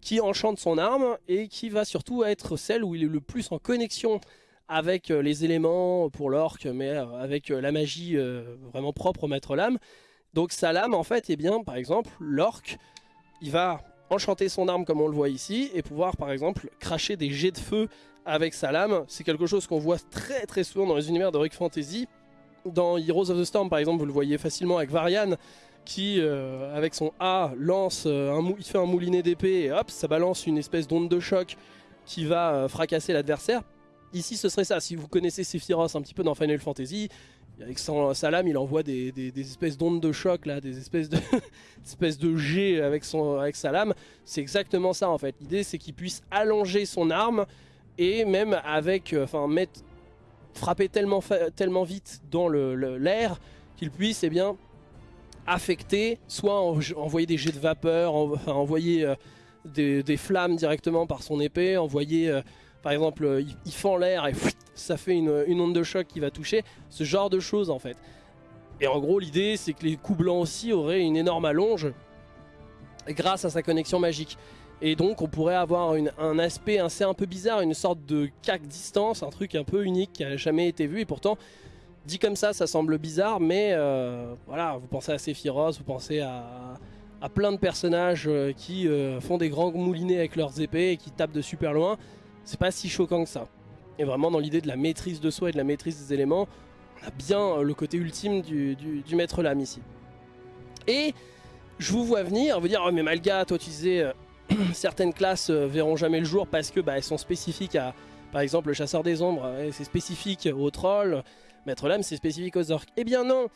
qui enchante son arme et qui va surtout être celle où il est le plus en connexion avec euh, les éléments pour l'orque, mais euh, avec euh, la magie vraiment propre au maître lame. Donc sa lame en fait, et eh bien par exemple l'orque, il va enchanter son arme comme on le voit ici et pouvoir par exemple cracher des jets de feu avec sa lame. C'est quelque chose qu'on voit très très souvent dans les univers de Rick Fantasy dans Heroes of the Storm par exemple, vous le voyez facilement avec Varian, qui, avec son A, lance, un il fait un moulinet d'épée et hop, ça balance une espèce d'onde de choc qui va fracasser l'adversaire. Ici, ce serait ça. Si vous connaissez Sephiroth un petit peu dans Final Fantasy, avec son, sa lame, il envoie des, espèces d'ondes de choc, là, des espèces de, espèces de jets avec, son, avec sa lame. C'est exactement ça en fait. L'idée c'est qu'il puisse allonger son arme et même avec, euh, enfin, mettre, frapper tellement, vite dans l'air qu'il puisse eh bien, affecter, soit envoyer des jets de vapeur, envoyer euh, des, flammes directement par son épée, envoyer, euh, par exemple, il, fend l'air et ça fait une, onde de choc qui va toucher, ce genre de choses en fait. Et en gros l'idée c'est que les coups blancs aussi auraient une énorme allonge grâce à sa connexion magique. Et donc on pourrait avoir un aspect assez un peu bizarre, une sorte de cac distance, un truc un peu unique qui n'a jamais été vu et pourtant dit comme ça ça semble bizarre mais euh, voilà vous pensez à Sephiroth, vous pensez à, plein de personnages euh, qui euh, font des grands moulinets avec leurs épées et qui tapent de super loin, c'est pas si choquant que ça. Et vraiment dans l'idée de la maîtrise de soi et de la maîtrise des éléments, on a bien le côté ultime du, maître lame ici. Et je vous vois venir, vous dire oh mais Malga, toi tu disais certaines classes euh, verront jamais le jour parce que bah, elles sont spécifiques à, par exemple le chasseur des ombres, c'est spécifique aux trolls, maître lame c'est spécifique aux orques. Eh bien non,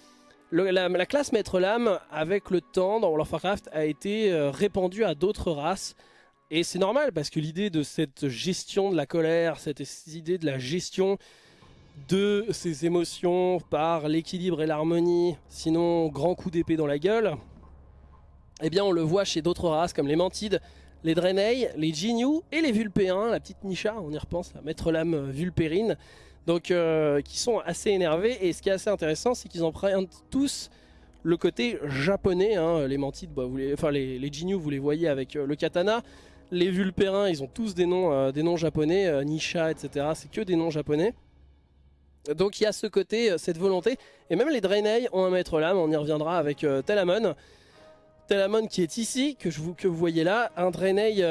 la, classe maître lame avec le temps dans World of Warcraft a été répandue à d'autres races et c'est normal parce que l'idée de cette gestion de la colère, cette idée de la gestion de ses émotions par l'équilibre et l'harmonie, sinon grand coup d'épée dans la gueule, eh bien on le voit chez d'autres races comme les Mantides, les Draenei, les Jinyu et les Vulpéens, la petite Nisha, on y repense, la maître lame Vulpérine, donc euh, qui sont assez énervés et ce qui est assez intéressant c'est qu'ils empruntent tous le côté japonais, hein. les Mantides, bah, vous enfin les, les Jinyu vous les voyez avec euh, le katana, les Vulpérins, ils ont tous des noms, euh, des noms japonais, euh, Nisha, etc. C'est que des noms japonais. Donc il y a ce côté, euh, cette volonté. Et même les Draenei ont un maître lame, on y reviendra avec Telamon. Telamon qui est ici, que, je vous, voyez là. Un Draenei,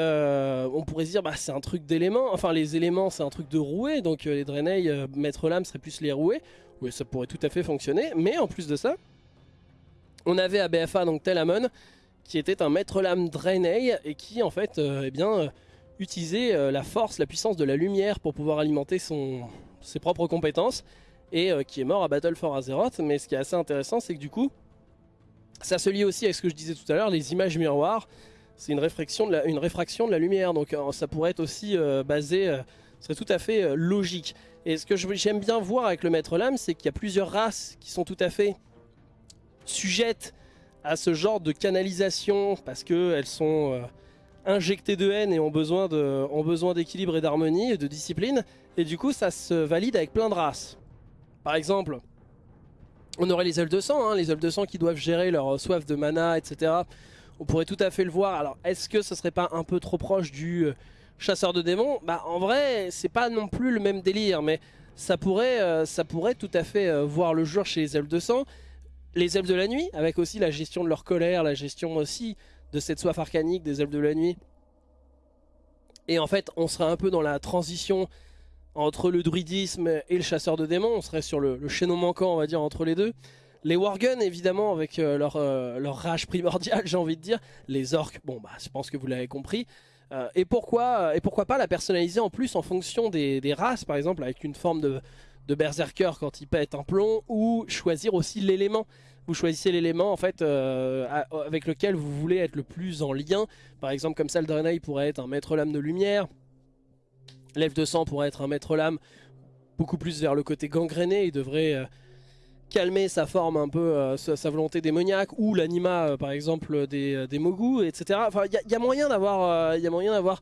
on pourrait se dire, bah, c'est un truc d'éléments. Enfin, les éléments, c'est un truc de rouée. Donc les Draenei, maître lame, serait plus les rouées. Oui, ça pourrait tout à fait fonctionner. Mais en plus de ça, on avait à BFA donc Telamon qui était un maître lame Draenei et qui en fait euh, eh bien, euh, utilisait euh, la force, la puissance de la lumière pour pouvoir alimenter son, ses propres compétences et qui est mort à Battle for Azeroth. Mais ce qui est assez intéressant c'est que du coup ça se lie aussi avec ce que je disais tout à l'heure, les images miroirs. C'est une, réfraction de la, lumière, donc ça pourrait être aussi basé, ce serait tout à fait logique. Et ce que j'aime bien voir avec le maître lame, c'est qu'il y a plusieurs races qui sont tout à fait sujettes à ce genre de canalisation parce qu'elles sont euh, injectées de haine et ont besoin d'équilibre et d'harmonie et de discipline. Et du coup, ça se valide avec plein de races. Par exemple, on aurait les ailes de sang, hein, les ailes de sang qui doivent gérer leur soif de mana, etc. On pourrait tout à fait le voir. Alors, est-ce que ce serait pas un peu trop proche du euh, chasseur de démons? Bah, en vrai, c'est pas non plus le même délire, mais ça pourrait, euh, ça pourrait tout à fait voir le jour chez les de sang les elfes de la nuit, avec aussi la gestion de leur colère, la gestion aussi de cette soif arcanique des elfes de la nuit. Et en fait, on serait un peu dans la transition entre le druidisme et le chasseur de démons. On serait sur le, chaînon manquant, on va dire, entre les deux. Les Worgen, évidemment, avec euh, leur, euh, leur, rage primordiale, j'ai envie de dire. Les orques, bon, bah, je pense que vous l'avez compris. Euh, et, pourquoi, et pourquoi pas la personnaliser en plus en fonction des, races, par exemple, avec une forme de, berserker quand il pète un plomb ou choisir aussi l'élément. Vous choisissez l'élément en fait avec lequel vous voulez être le plus en lien. Par exemple comme ça le Draenei pourrait être un maître lame de lumière. L'Elfe de sang pourrait être un maître lame beaucoup plus vers le côté gangréné. Il devrait euh, calmer sa forme un peu, euh, sa, volonté démoniaque. Ou l'anima par exemple des, des Mogu, etc. Enfin il y, a moyen d'avoir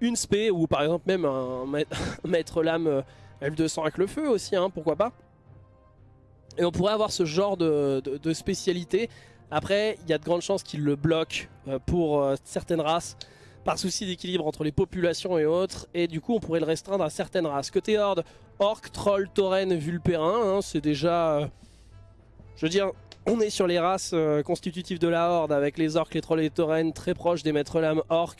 une spé ou par exemple même un maître lame Elf de sang avec le feu aussi, hein, pourquoi pas. Et on pourrait avoir ce genre de, spécialité. Après, il y a de grandes chances qu'il le bloque euh, pour euh, certaines races par souci d'équilibre entre les populations et autres. Et du coup, on pourrait le restreindre à certaines races. Côté Horde, Orc, Troll, Tauren, Vulpérin, hein, c'est déjà... Euh, je veux dire, on est sur les races constitutives de la Horde avec les Orcs, les Trolls et les Tauren très proches des Maîtres Lames Orc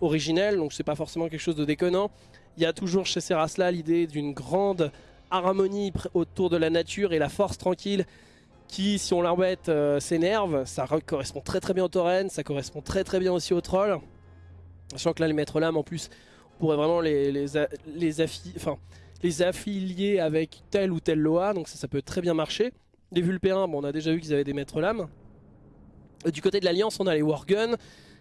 originels. Donc c'est pas forcément quelque chose de déconnant. Il y a toujours chez ces races-là l'idée d'une grande harmonie autour de la nature et la force tranquille qui, si on l'embête, euh, s'énerve. Ça correspond très très bien au tauren, ça correspond très très bien aussi au troll. Sachant que là, les maîtres lames, en plus, on pourrait vraiment les, les, les, affilier avec telle ou telle Loa, donc ça, ça peut très bien marcher. Les Vulpérins, bon, on a déjà vu qu'ils avaient des maîtres lames. Du côté de l'Alliance, on a les Worgen,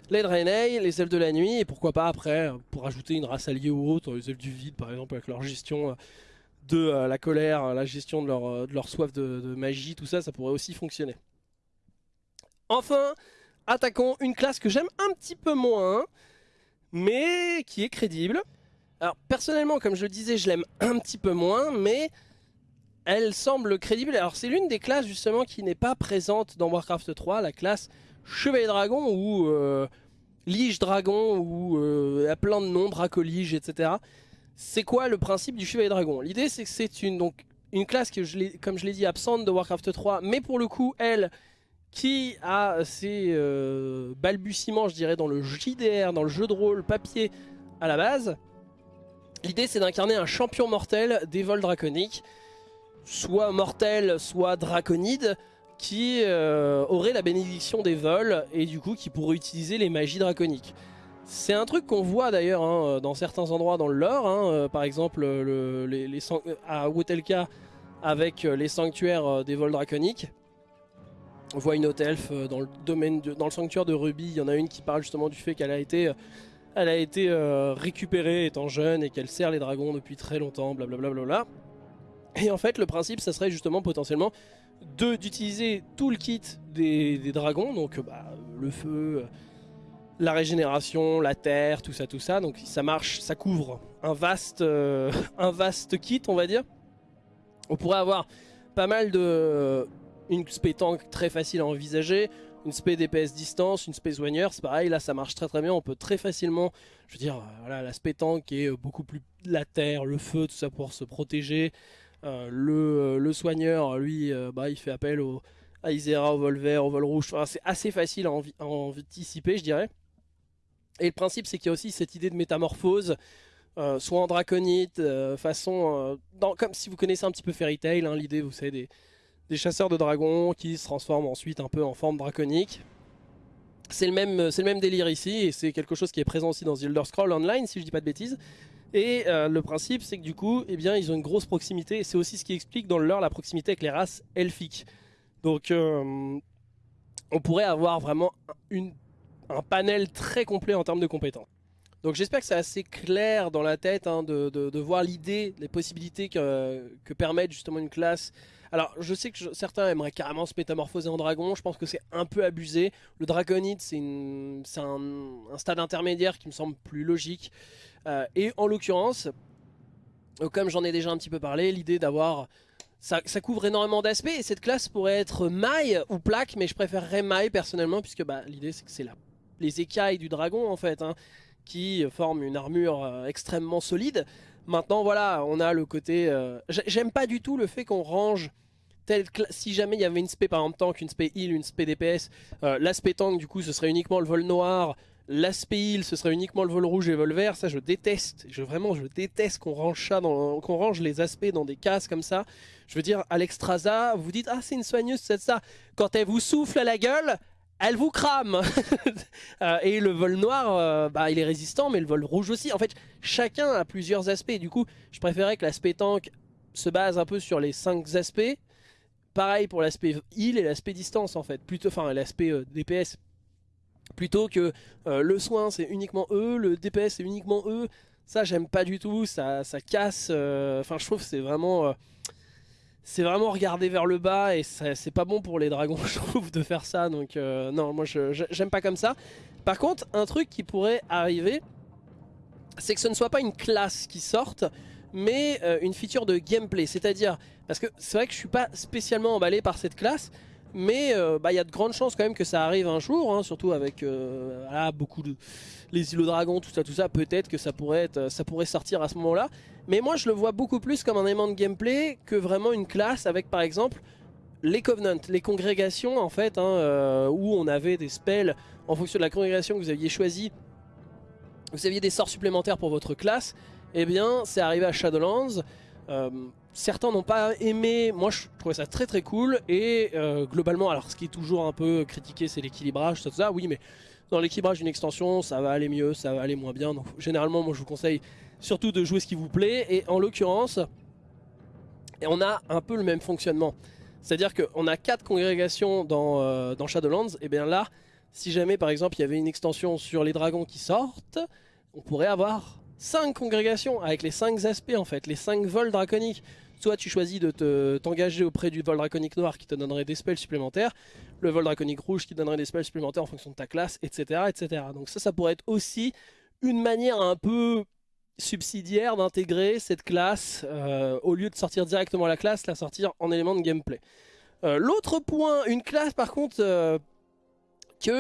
les Draenei, les Elfes de la Nuit, et pourquoi pas après, pour ajouter une race alliée ou autre, les Elfes du Vide par exemple, avec leur gestion euh, de euh, la colère, la gestion de leur, euh, de leur soif de, magie, tout ça, ça pourrait aussi fonctionner. Enfin, attaquons une classe que j'aime un petit peu moins, mais qui est crédible. Alors personnellement, comme je le disais, je l'aime un petit peu moins, mais elle semble crédible. Alors c'est l'une des classes justement qui n'est pas présente dans Warcraft 3, la classe Chevalier Dragon ou euh, Lige Dragon ou euh, à plein de noms, Dracolige, etc. C'est quoi le principe du Chevalier Dragon? L'idée c'est que c'est une, une classe que, comme je l'ai dit, absente de Warcraft 3, mais pour le coup, elle, qui a ses euh, balbutiements, je dirais, dans le JDR, dans le jeu de rôle papier à la base? L'idée c'est d'incarner un champion mortel des vols draconiques soit mortel, soit draconide, qui euh, aurait la bénédiction des vols et du coup qui pourrait utiliser les magies draconiques. C'est un truc qu'on voit d'ailleurs hein, dans certains endroits dans le lore, hein, euh, par exemple à Wotelka avec les sanctuaires des vols draconiques. On voit une haute elfe dans le domaine dans le sanctuaire de Ruby, il y en a une qui parle justement du fait qu'elle a été, elle a été récupérée étant jeune et qu'elle sert les dragons depuis très longtemps, blablabla. Bla bla bla. Et en fait, le principe, ça serait justement potentiellement d'utiliser tout le kit des, dragons, donc bah, le feu, la régénération, la terre, tout ça, tout ça. Donc ça marche, ça couvre un vaste, euh, un vaste kit, on va dire. On pourrait avoir pas mal de... Une spé tank très facile à envisager, une spé DPS distance, une spé soigneur, c'est pareil, là ça marche très très bien, on peut très facilement, je veux dire, voilà, la spé tank est beaucoup plus la terre, le feu, tout ça pour se protéger, euh, euh, le, soigneur, lui, euh, bah, il fait appel au, à Isera, au vol vert, au vol rouge. c'est assez facile à, anticiper, je dirais. Et le principe, c'est qu'il y a aussi cette idée de métamorphose, soit en draconite, façon... comme si vous connaissez un petit peu Fairy Tail, hein, l'idée, vous savez, des, des, chasseurs de dragons qui se transforment ensuite un peu en forme draconique. C'est le, même, le même délire ici, et c'est quelque chose qui est présent aussi dans The Elder Scroll Online, si je dis pas de bêtises. Et euh, le principe, c'est que du coup, eh bien, ils ont une grosse proximité. C'est aussi ce qui explique dans le leur la proximité avec les races elfiques. Donc, euh, on pourrait avoir vraiment un panel très complet en termes de compétences. Donc j'espère que c'est assez clair dans la tête hein, de, voir l'idée, les possibilités que, que permettent justement une classe alors, je sais que certains aimeraient carrément se métamorphoser en dragon. Je pense que c'est un peu abusé. Le dragonite, c'est un, stade intermédiaire qui me semble plus logique. Euh, et en l'occurrence, euh, comme j'en ai déjà un petit peu parlé, l'idée d'avoir... Ça, couvre énormément d'aspects et cette classe pourrait être maille ou plaque, mais je préférerais maille personnellement puisque bah, l'idée c'est que c'est les écailles du dragon en fait, hein, qui forment une armure euh, extrêmement solide. Maintenant, voilà, on a le côté... Euh, j'aime pas du tout le fait qu'on range... Tel, si jamais il y avait une spé par exemple tank, une spé heal, une spé DPS, euh, l'aspect tank du coup ce serait uniquement le vol noir, l'aspect heal ce serait uniquement le vol rouge et le vol vert, ça je déteste, je, vraiment je déteste qu'on range les aspects dans des cases comme ça. Je veux dire, à l'extrasa, vous dites ah c'est une soigneuse, c'est ça. Quand elle vous souffle à la gueule, elle vous crame euh, Et le vol noir, euh, bah, il est résistant, mais le vol rouge aussi. En fait, chacun a plusieurs aspects. Du coup, je préférais que l'aspect tank se base un peu sur les 5 aspects. Pareil pour l'aspect heal et l'aspect distance, en fait. Plutôt, enfin, l'aspect euh, DPS. Plutôt que le soin, c'est uniquement eux, le DPS, c'est uniquement eux. Ça, j'aime pas du tout. Ça, ça casse. Enfin, je trouve que c'est vraiment c'est vraiment regarder vers le bas et c'est pas bon pour les dragons je trouve de faire ça donc euh, non moi j'aime pas comme ça. Par contre un truc qui pourrait arriver c'est que ce ne soit pas une classe qui sorte mais euh, une feature de gameplay. C'est à dire parce que c'est vrai que je suis pas spécialement emballé par cette classe mais euh, bah, il y a de grandes chances quand même que ça arrive un jour, hein, surtout avec euh, beaucoup de... Les îlots dragons, tout ça, tout ça, peut-être que ça pourrait, être, ça pourrait sortir à ce moment-là. Mais moi je le vois beaucoup plus comme un élément de gameplay que vraiment une classe avec par exemple les Covenants, les congrégations en fait, hein, euh, où on avait des spells en fonction de la congrégation que vous aviez choisi. Vous aviez des sorts supplémentaires pour votre classe, eh bien c'est arrivé à Shadowlands certains n'ont pas aimé, moi je trouvais ça très très cool. Et euh, globalement alors ce qui est toujours un peu critiqué c'est l'équilibrage, tout ça, oui mais dans l'équilibrage d'une extension ça va aller mieux, ça va aller moins bien, donc généralement moi je vous conseille surtout de jouer ce qui vous plaît. Et en l'occurrence on a un peu le même fonctionnement, c'est à dire qu'on a quatre congrégations dans, euh, dans Shadowlands. Et bien là si jamais par exemple il y avait une extension sur les dragons qui sortent, on pourrait avoir 5 congrégations avec les 5 aspects en fait, les 5 vols draconiques. Soit tu choisis de t'engager auprès du vol draconique noir qui te donnerait des spells supplémentaires, le vol draconique rouge qui donnerait des spells supplémentaires en fonction de ta classe, etc. etc. Donc ça, ça pourrait être aussi une manière un peu subsidiaire d'intégrer cette classe, euh, au lieu de sortir directement la classe, la sortir en élément de gameplay. Euh, l'autre point, une classe par contre euh, qui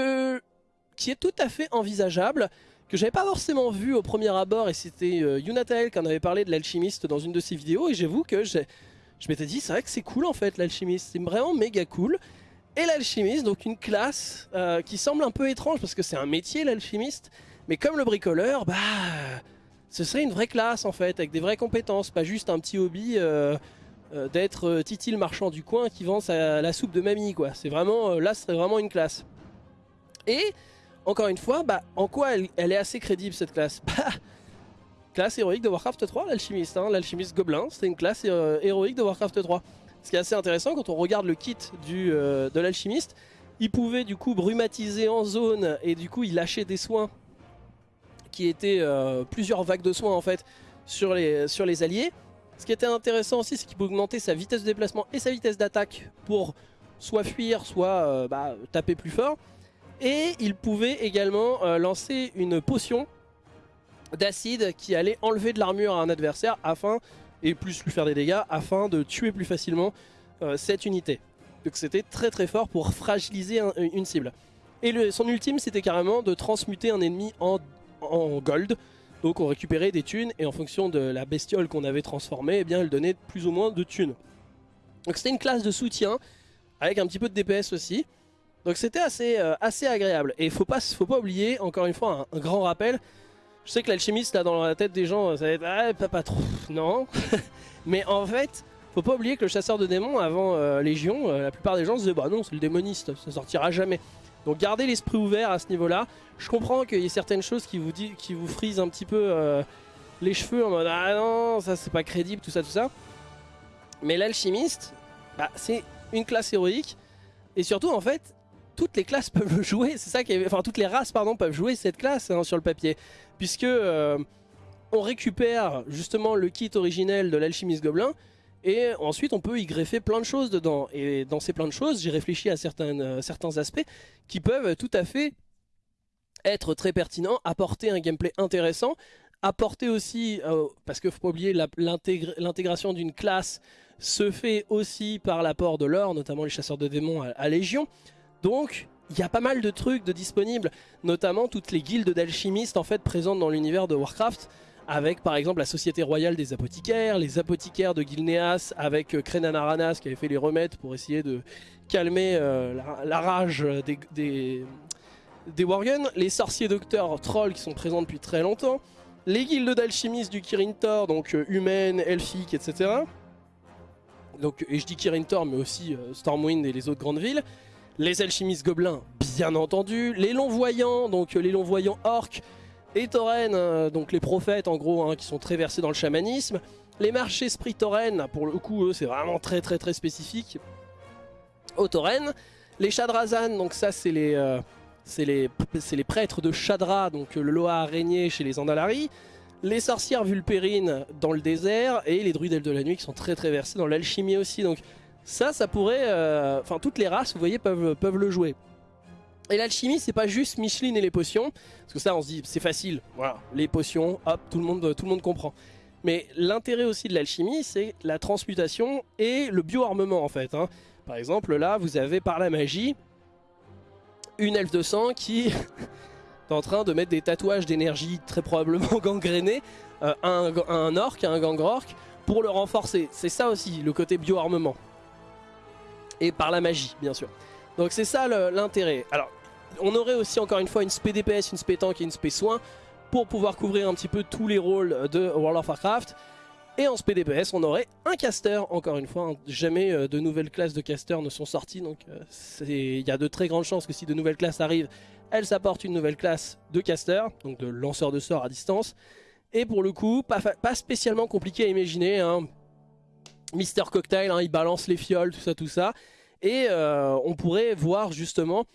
est tout à fait envisageable, que j'avais pas forcément vu au premier abord et c'était euh, Yunatael qui en avait parlé de l'alchimiste dans une de ses vidéos et j'avoue que je m'étais dit c'est vrai que c'est cool en fait l'alchimiste, c'est vraiment méga cool. Et l'alchimiste, donc une classe euh, qui semble un peu étrange parce que c'est un métier l'alchimiste, mais comme le bricoleur, bah ce serait une vraie classe en fait, avec des vraies compétences, pas juste un petit hobby euh, d'être Titi le marchand du coin qui vend la soupe de mamie quoi. C'est vraiment, là ce serait vraiment une classe. Et encore une fois, bah, en quoi elle, est assez crédible cette classe? Bah, classe héroïque de Warcraft 3, l'alchimiste, hein, l'alchimiste gobelin, c'était une classe euh, héroïque de Warcraft 3. Ce qui est assez intéressant quand on regarde le kit du, euh, de l'alchimiste, il pouvait du coup brumatiser en zone et du coup il lâchait des soins qui étaient euh, plusieurs vagues de soins en fait sur les, alliés. Ce qui était intéressant aussi c'est qu'il pouvait augmenter sa vitesse de déplacement et sa vitesse d'attaque pour soit fuir soit bah, taper plus fort. Et il pouvait également euh, lancer une potion d'acide qui allait enlever de l'armure à un adversaire afin, et plus lui faire des dégâts, afin de tuer plus facilement euh, cette unité. Donc c'était très très fort pour fragiliser une cible. Et son ultime c'était carrément de transmuter un ennemi en, gold. Donc on récupérait des thunes et en fonction de la bestiole qu'on avait transformée, eh bien elle donnait plus ou moins de thunes. Donc c'était une classe de soutien avec un petit peu de DPS aussi. Donc c'était assez, euh, assez agréable. Et faut pas, faut pas oublier, encore une fois, un, grand rappel. Je sais que l'alchimiste, là, dans la tête des gens, ça va être ah, pas, trop. Non. Mais en fait, faut pas oublier que le chasseur de démons, avant euh, Légion, euh, la plupart des gens se disaient bah non, c'est le démoniste, ça sortira jamais. Donc gardez l'esprit ouvert à ce niveau-là. Je comprends qu'il y ait certaines choses qui vous, dit, qui vous frisent un petit peu les cheveux en mode ah non, ça c'est pas crédible, tout ça, tout ça. Mais l'alchimiste, bah, c'est une classe héroïque. Et surtout, en fait, toutes les classes peuvent jouer, c'est ça qui enfin toutes les races pardon peuvent jouer cette classe hein, sur le papier, puisque euh, on récupère justement le kit originel de l'alchimiste gobelin et ensuite on peut y greffer plein de choses dedans. Et dans ces plein de choses, j'ai réfléchi à certains, euh, certains aspects qui peuvent tout à fait être très pertinents, apporter un gameplay intéressant, apporter aussi, euh, parce qu'il ne faut pas oublier l'intégration d'une classe se fait aussi par l'apport de l'or, notamment les chasseurs de démons à Légion. Donc, il y a pas mal de trucs de disponibles, notamment toutes les guildes d'alchimistes en fait présentes dans l'univers de Warcraft, avec par exemple la Société Royale des Apothicaires, les apothicaires de Gilneas, avec euh, Krenanaranas qui avait fait les remèdes pour essayer de calmer euh, la, rage des, des, les sorciers docteurs trolls qui sont présents depuis très longtemps, les guildes d'alchimistes du Kirin Tor, donc euh, humaines, elfiques, etc. Donc, et je dis Kirin Tor, mais aussi Stormwind et les autres grandes villes les alchimistes gobelins, bien entendu, les longs-voyants, donc euh, les longs-voyants orques, et taurennes, euh, donc les prophètes en gros, hein, qui sont très versés dans le chamanisme, les marchés esprit taurennes, pour le coup, eux, c'est vraiment très très très spécifique, aux taurennes, les chadrazan, donc ça c'est les, euh, les, prêtres de Chadra, donc le Loa araignée chez les Andalari, les sorcières vulpérines dans le désert, et les druides de la nuit qui sont très très versés dans l'alchimie aussi, donc ça, ça pourrait... Euh, enfin, toutes les races, vous voyez, peuvent, peuvent le jouer. Et l'alchimie, c'est pas juste Micheline et les potions, parce que ça, on se dit, c'est facile, voilà, les potions, hop, tout le monde, tout le monde comprend. Mais l'intérêt aussi de l'alchimie, c'est la transmutation et le bioarmement, en fait. Hein. Par exemple, là, vous avez par la magie une elfe de sang qui est en train de mettre des tatouages d'énergie très probablement gangrénés, euh, un, un orc, un gangrorc, pour le renforcer. C'est ça aussi, le côté bioarmement et par la magie bien sûr. Donc c'est ça l'intérêt. Alors on aurait aussi encore une fois une spé DPS, une spé tank et une spé soin pour pouvoir couvrir un petit peu tous les rôles de World of Warcraft. Et en SPDPS, on aurait un caster, encore une fois. hein. Jamais euh, de nouvelles classes de casters ne sont sorties, donc euh, il y a de très grandes chances que si de nouvelles classes arrivent, elles apportent une nouvelle classe de caster, donc de lanceur de sorts à distance. Et pour le coup, pas spécialement compliqué à imaginer. Hein. Mister Cocktail, hein, il balance les fioles, tout ça, tout ça. Et euh, on pourrait voir justement,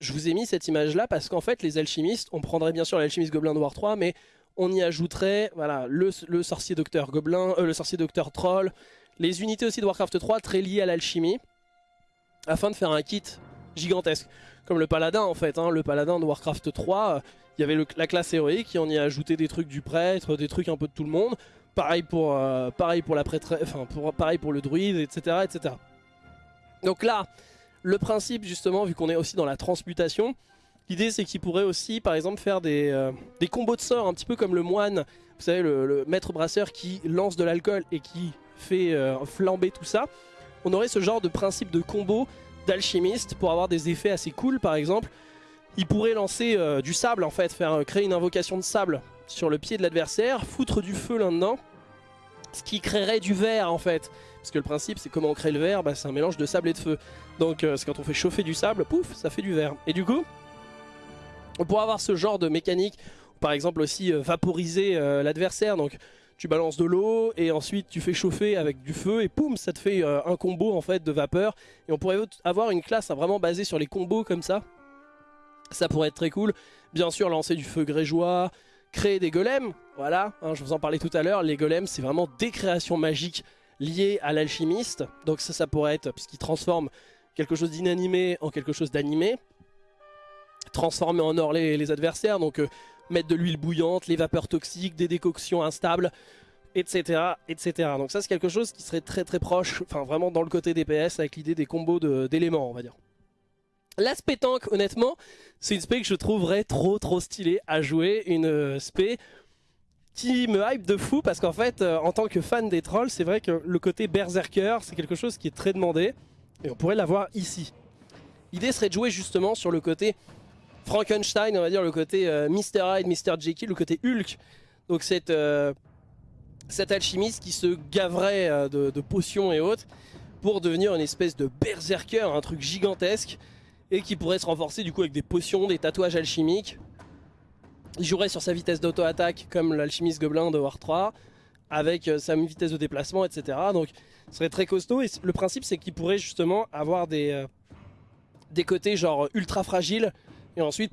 je vous ai mis cette image là parce qu'en fait les alchimistes, on prendrait bien sûr l'alchimiste gobelin de War 3, mais on y ajouterait voilà, le, le sorcier docteur gobelin, euh, le sorcier docteur troll, les unités aussi de Warcraft 3 très liées à l'alchimie, afin de faire un kit gigantesque. Comme le paladin en fait, hein, le paladin de Warcraft 3, euh, il y avait la classe héroïque et on y a ajouté des trucs du prêtre, des trucs un peu de tout le monde. Pareil pour, euh, pareil pour la prêtre, enfin pour, pareil pour le druide, etc., etc. Donc là, le principe justement, vu qu'on est aussi dans la transmutation, l'idée c'est qu'il pourrait aussi par exemple faire des, euh, des combos de sorts, un petit peu comme le moine, vous savez le, maître brasseur qui lance de l'alcool et qui fait euh, flamber tout ça. On aurait ce genre de principe de combo d'alchimiste pour avoir des effets assez cool par exemple. Il pourrait lancer du sable en fait, faire créer une invocation de sable sur le pied de l'adversaire, foutre du feu là-dedans, ce qui créerait du verre en fait. Parce que le principe c'est comment on crée le verre, bah, c'est un mélange de sable et de feu. Donc euh, quand on fait chauffer du sable, pouf, ça fait du verre. Et du coup, on pourrait avoir ce genre de mécanique, par exemple aussi euh, vaporiser euh, l'adversaire, donc tu balances de l'eau et ensuite tu fais chauffer avec du feu et poum, ça te fait un combo en fait de vapeur. Et on pourrait avoir une classe hein, vraiment basée sur les combos comme ça. Ça pourrait être très cool. Bien sûr, lancer du feu grégeois, créer des golems, voilà, hein, je vous en parlais tout à l'heure, les golems c'est vraiment des créations magiques liées à l'alchimiste, donc ça ça pourrait être, puisqu'il transforme quelque chose d'inanimé en quelque chose d'animé, transformer en or les, adversaires, donc euh, mettre de l'huile bouillante, les vapeurs toxiques, des décoctions instables, etc. etc. Donc ça c'est quelque chose qui serait très très proche, enfin vraiment dans le côté DPS avec l'idée des combos d'éléments on va dire. L'aspect tank, honnêtement, c'est une spé que je trouverais trop trop stylée à jouer, une euh, spé qui me hype de fou parce qu'en fait, euh, en tant que fan des trolls, c'est vrai que le côté berserker, c'est quelque chose qui est très demandé et on pourrait l'avoir ici. L'idée serait de jouer justement sur le côté Frankenstein, on va dire le côté euh, Mr. Hyde, Mr. Jekyll, le côté Hulk. Donc cette, euh, cet alchimiste qui se gaverait de potions et autres pour devenir une espèce de berserker, un truc gigantesque et qui pourrait se renforcer du coup avec des potions, des tatouages alchimiques. Il jouerait sur sa vitesse d'auto-attaque comme l'alchimiste gobelin de War 3 avec euh, sa vitesse de déplacement, etc. Donc ce serait très costaud et le principe c'est qu'il pourrait justement avoir des, euh, des côtés genre ultra fragiles et ensuite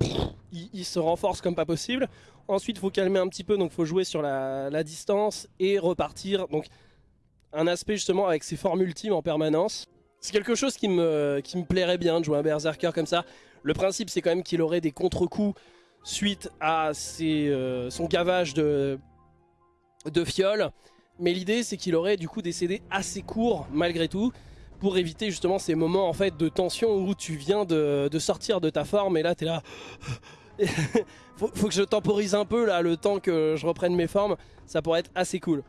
il, se renforce comme pas possible. Ensuite il faut calmer un petit peu donc faut jouer sur la distance et repartir. Donc un aspect justement avec ses formes ultimes en permanence. C'est quelque chose qui me, plairait bien de jouer un berserker comme ça. Le principe c'est quand même qu'il aurait des contre-coups suite à euh, son gavage de, de. Mais l'idée c'est qu'il aurait du coup des CD assez courts malgré tout pour éviter justement ces moments en fait de tension où tu viens de, sortir de ta forme et là t'es là... faut, que je temporise un peu là le temps que je reprenne mes formes, ça pourrait être assez cool.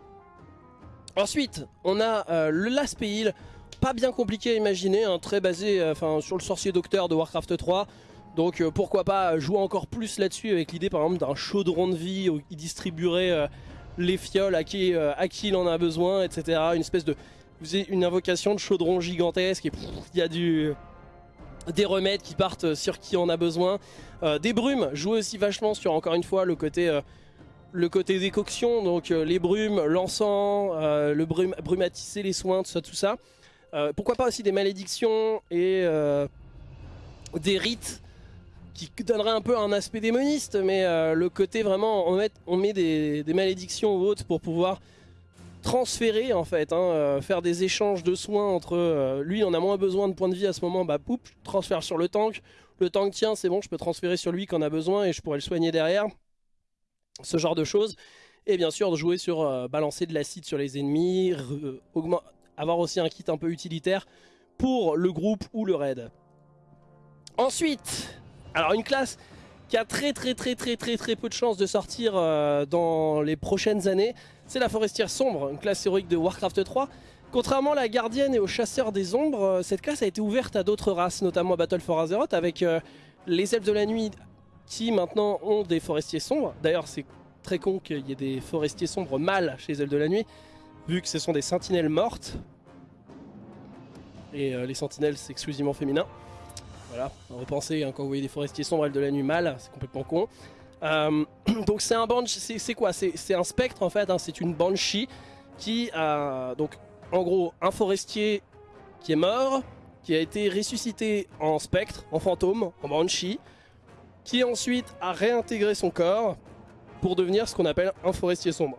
Ensuite, on a euh, le Last Heal, pas bien compliqué à imaginer, hein, très basé euh, sur le sorcier docteur de Warcraft 3. Donc euh, pourquoi pas jouer encore plus là-dessus avec l'idée par exemple d'un chaudron de vie où il distribuerait euh, les fioles à qui, à qui il en a besoin, etc. Une espèce de... Vous une invocation de chaudron gigantesque et il y a du... Des remèdes qui partent sur qui en a besoin. Des brumes, jouer aussi vachement sur encore une fois le côté... le côté décoction, donc les brumes, l'encens, le brume, brumatisser les soins, tout ça, tout ça. Euh, pourquoi pas aussi des malédictions et euh, des rites qui donneraient un peu un aspect démoniste, mais euh, le côté vraiment, on met, des, malédictions ou autres pour pouvoir transférer en fait, hein, faire des échanges de soins entre lui, on a moins besoin de points de vie à ce moment, bah poup, transfère sur le tank. Le tank tient, c'est bon, je peux transférer sur lui quand on a besoin et je pourrais le soigner derrière ce genre de choses. Et bien sûr, de jouer sur balancer de l'acide sur les ennemis, re- augment- avoir aussi un kit un peu utilitaire pour le groupe ou le raid. Ensuite, alors une classe qui a très très très très très très peu de chances de sortir euh, dans les prochaines années, c'est la forestière sombre, une classe héroïque de Warcraft 3. Contrairement à la gardienne et aux chasseurs des ombres, euh, cette classe a été ouverte à d'autres races, notamment à Battle for Azeroth, avec euh, les elfes de la nuit qui maintenant ont des forestiers sombres. D'ailleurs, c'est très con qu'il y ait des forestiers sombres mâles chez les elfes de la nuit. Vu que ce sont des sentinelles mortes. Et les sentinelles, c'est exclusivement féminin. Voilà, repensez hein, quand vous voyez des forestiers sombres de la nuit mâle, c'est complètement con. donc c'est un banshee, c'est quoi? C'est un spectre en fait, hein, c'est une banshee qui a donc en gros un forestier qui est mort, qui a été ressuscité en spectre, en fantôme, en banshee, qui ensuite a réintégré son corps pour devenir ce qu'on appelle un forestier sombre.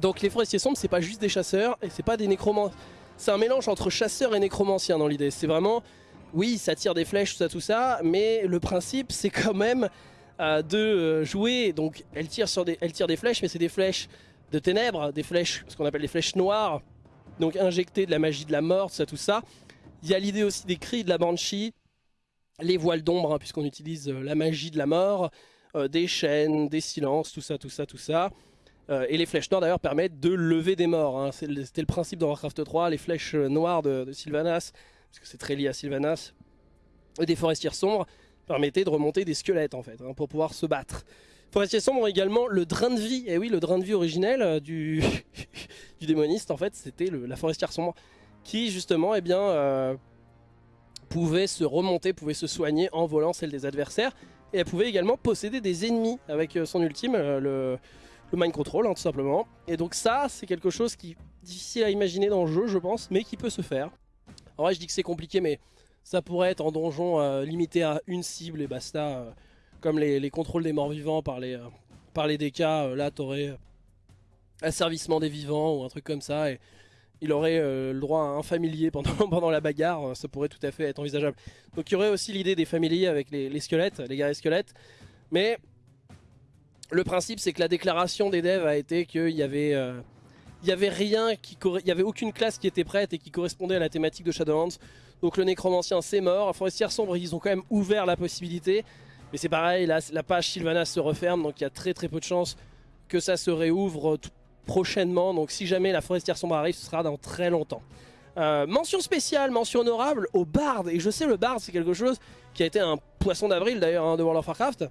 Donc les forestiers sombres, c'est pas juste des chasseurs et c'est pas des nécromanciens. C'est un mélange entre chasseurs et nécromanciens dans l'idée. C'est vraiment, oui, ça tire des flèches, tout ça, tout ça, mais le principe, c'est quand même euh, de euh, jouer. Donc elle tire, sur des, elle tire des flèches, mais c'est des flèches de ténèbres, des flèches, ce qu'on appelle des flèches noires, donc injecter de la magie de la mort, tout ça, tout ça. Il y a l'idée aussi des cris de la Banshee, les voiles d'ombre, hein, puisqu'on utilise euh, la magie de la mort, des chaînes, des silences, tout ça, tout ça, tout ça. Euh, et les flèches noires d'ailleurs permettent de lever des morts. Hein. C'était le principe dans Warcraft 3, les flèches noires de, Sylvanas, parce que c'est très lié à Sylvanas, et des forestiers sombres permettaient de remonter des squelettes en fait, hein, pour pouvoir se battre. Forestiers sombres également le drain de vie, et oui, le drain de vie originel du, du démoniste en fait, c'était la forestière sombre, qui justement, eh bien pouvait se remonter, pouvait se soigner en volant celle des adversaires. Et elle pouvait également posséder des ennemis avec euh, son ultime, euh, le, mind control hein, tout simplement. Et donc ça, c'est quelque chose qui est difficile à imaginer dans le jeu, je pense, mais qui peut se faire. En vrai, je dis que c'est compliqué, mais ça pourrait être en donjon euh, limité à une cible et basta. comme les, contrôles des morts vivants par les, par les DK, là t'aurais asservissement des vivants ou un truc comme ça. Et il aurait euh, le droit à un familier pendant, la bagarre, euh, ça pourrait tout à fait être envisageable. Donc il y aurait aussi l'idée des familiers avec les, squelettes, les guerriers squelettes, mais le principe c'est que la déclaration des devs a été qu'il y avait... Euh, il y avait rien qui avait aucune classe qui était prête et qui correspondait à la thématique de Shadowlands. Donc le nécromancien c'est mort, Forestière sombre ils ont quand même ouvert la possibilité. Mais c'est pareil, la, page Sylvanas se referme donc il y a très très peu de chances que ça se réouvre prochainement. Donc si jamais la forestière sombre arrive, ce sera dans très longtemps. Euh, mention spéciale, mention honorable au Bard. Et je sais, le Bard, c'est quelque chose qui a été un poisson d'avril d'ailleurs hein, de World of Warcraft.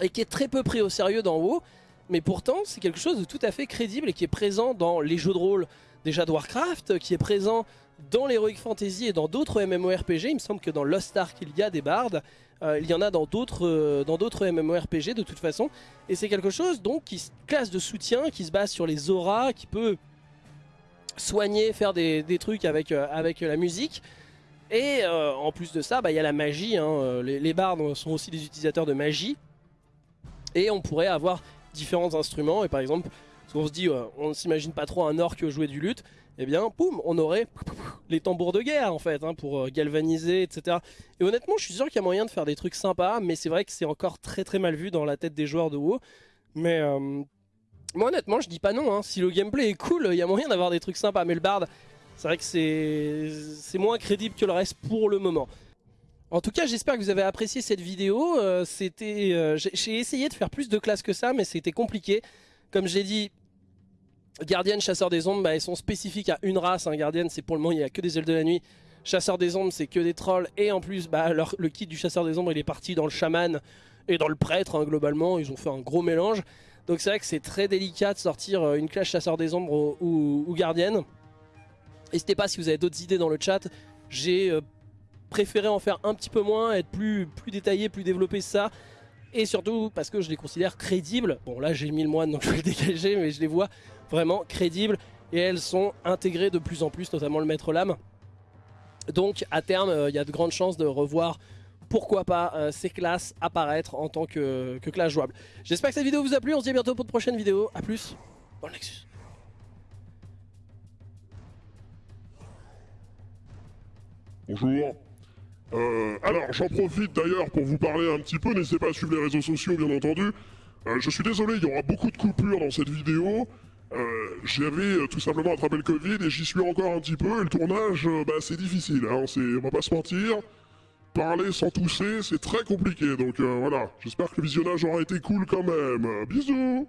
Et qui est très peu pris au sérieux dans WoW. Mais pourtant, c'est quelque chose de tout à fait crédible et qui est présent dans les jeux de rôle déjà de Warcraft, qui est présent dans l'Heroic Fantasy et dans d'autres MMORPG. Il me semble que dans Lost Ark, il y a des bards. Euh, il y en a dans d'autres euh, MMORPG de toute façon. Et c'est quelque chose donc qui classe de soutien, qui se base sur les auras, qui peut soigner, faire des, trucs avec, euh, avec la musique. Et en plus de ça, bah, il y a la magie. Hein. Les, les bards sont aussi des utilisateurs de magie. Et on pourrait avoir différents instruments. Et par exemple, on se dit, on ne s'imagine pas trop un orc jouer du luth eh bien, boum, on aurait les tambours de guerre en fait, hein, pour euh, galvaniser, etc. Et honnêtement, je suis sûr qu'il y a moyen de faire des trucs sympas, mais c'est vrai que c'est encore très très mal vu dans la tête des joueurs de WoW. Mais euh, moi honnêtement, je dis pas non, hein. si le gameplay est cool, il y a moyen d'avoir des trucs sympas, mais le bard, c'est vrai que c'est moins crédible que le reste pour le moment. En tout cas, j'espère que vous avez apprécié cette vidéo. Euh, c'était, J'ai essayé de faire plus de classes que ça, mais c'était compliqué. Comme j'ai dit, Gardienne, chasseur des ombres, bah, ils sont spécifiques à une race. Hein. Gardienne, c'est pour le moment, il n'y a que des ailes de la nuit. Chasseur des ombres, c'est que des trolls. Et en plus, bah, le kit du chasseur des ombres, il est parti dans le chaman et dans le prêtre, hein, globalement. Ils ont fait un gros mélange. Donc c'est vrai que c'est très délicat de sortir euh, une classe chasseur des ombres ou, gardienne. N'hésitez pas si vous avez d'autres idées dans le chat. J'ai euh, préféré en faire un petit peu moins, être plus, plus détaillé, plus développé ça. Et surtout parce que je les considère crédibles. Bon là j'ai mis le moine donc je vais le dégager mais je les vois vraiment crédibles et elles sont intégrées de plus en plus, notamment le maître lame. Donc à terme, euh, il y a de grandes chances de revoir pourquoi pas euh, ces classes apparaître en tant que, que classe jouable. J'espère que cette vidéo vous a plu, on se dit à bientôt pour de prochaines vidéos. A plus, bon Nexus. Bonjour. Euh, alors j'en profite d'ailleurs pour vous parler un petit peu, n'hésitez pas à suivre les réseaux sociaux bien entendu. je suis désolé, il y aura beaucoup de coupures dans cette vidéo. Euh, J'avais euh, tout simplement attrapé le Covid et j'y suis encore un petit peu. Et le tournage, euh, bah, c'est difficile, hein, on va pas se mentir. Parler sans tousser, c'est très compliqué. Donc voilà, j'espère que le visionnage aura été cool quand même. Bisous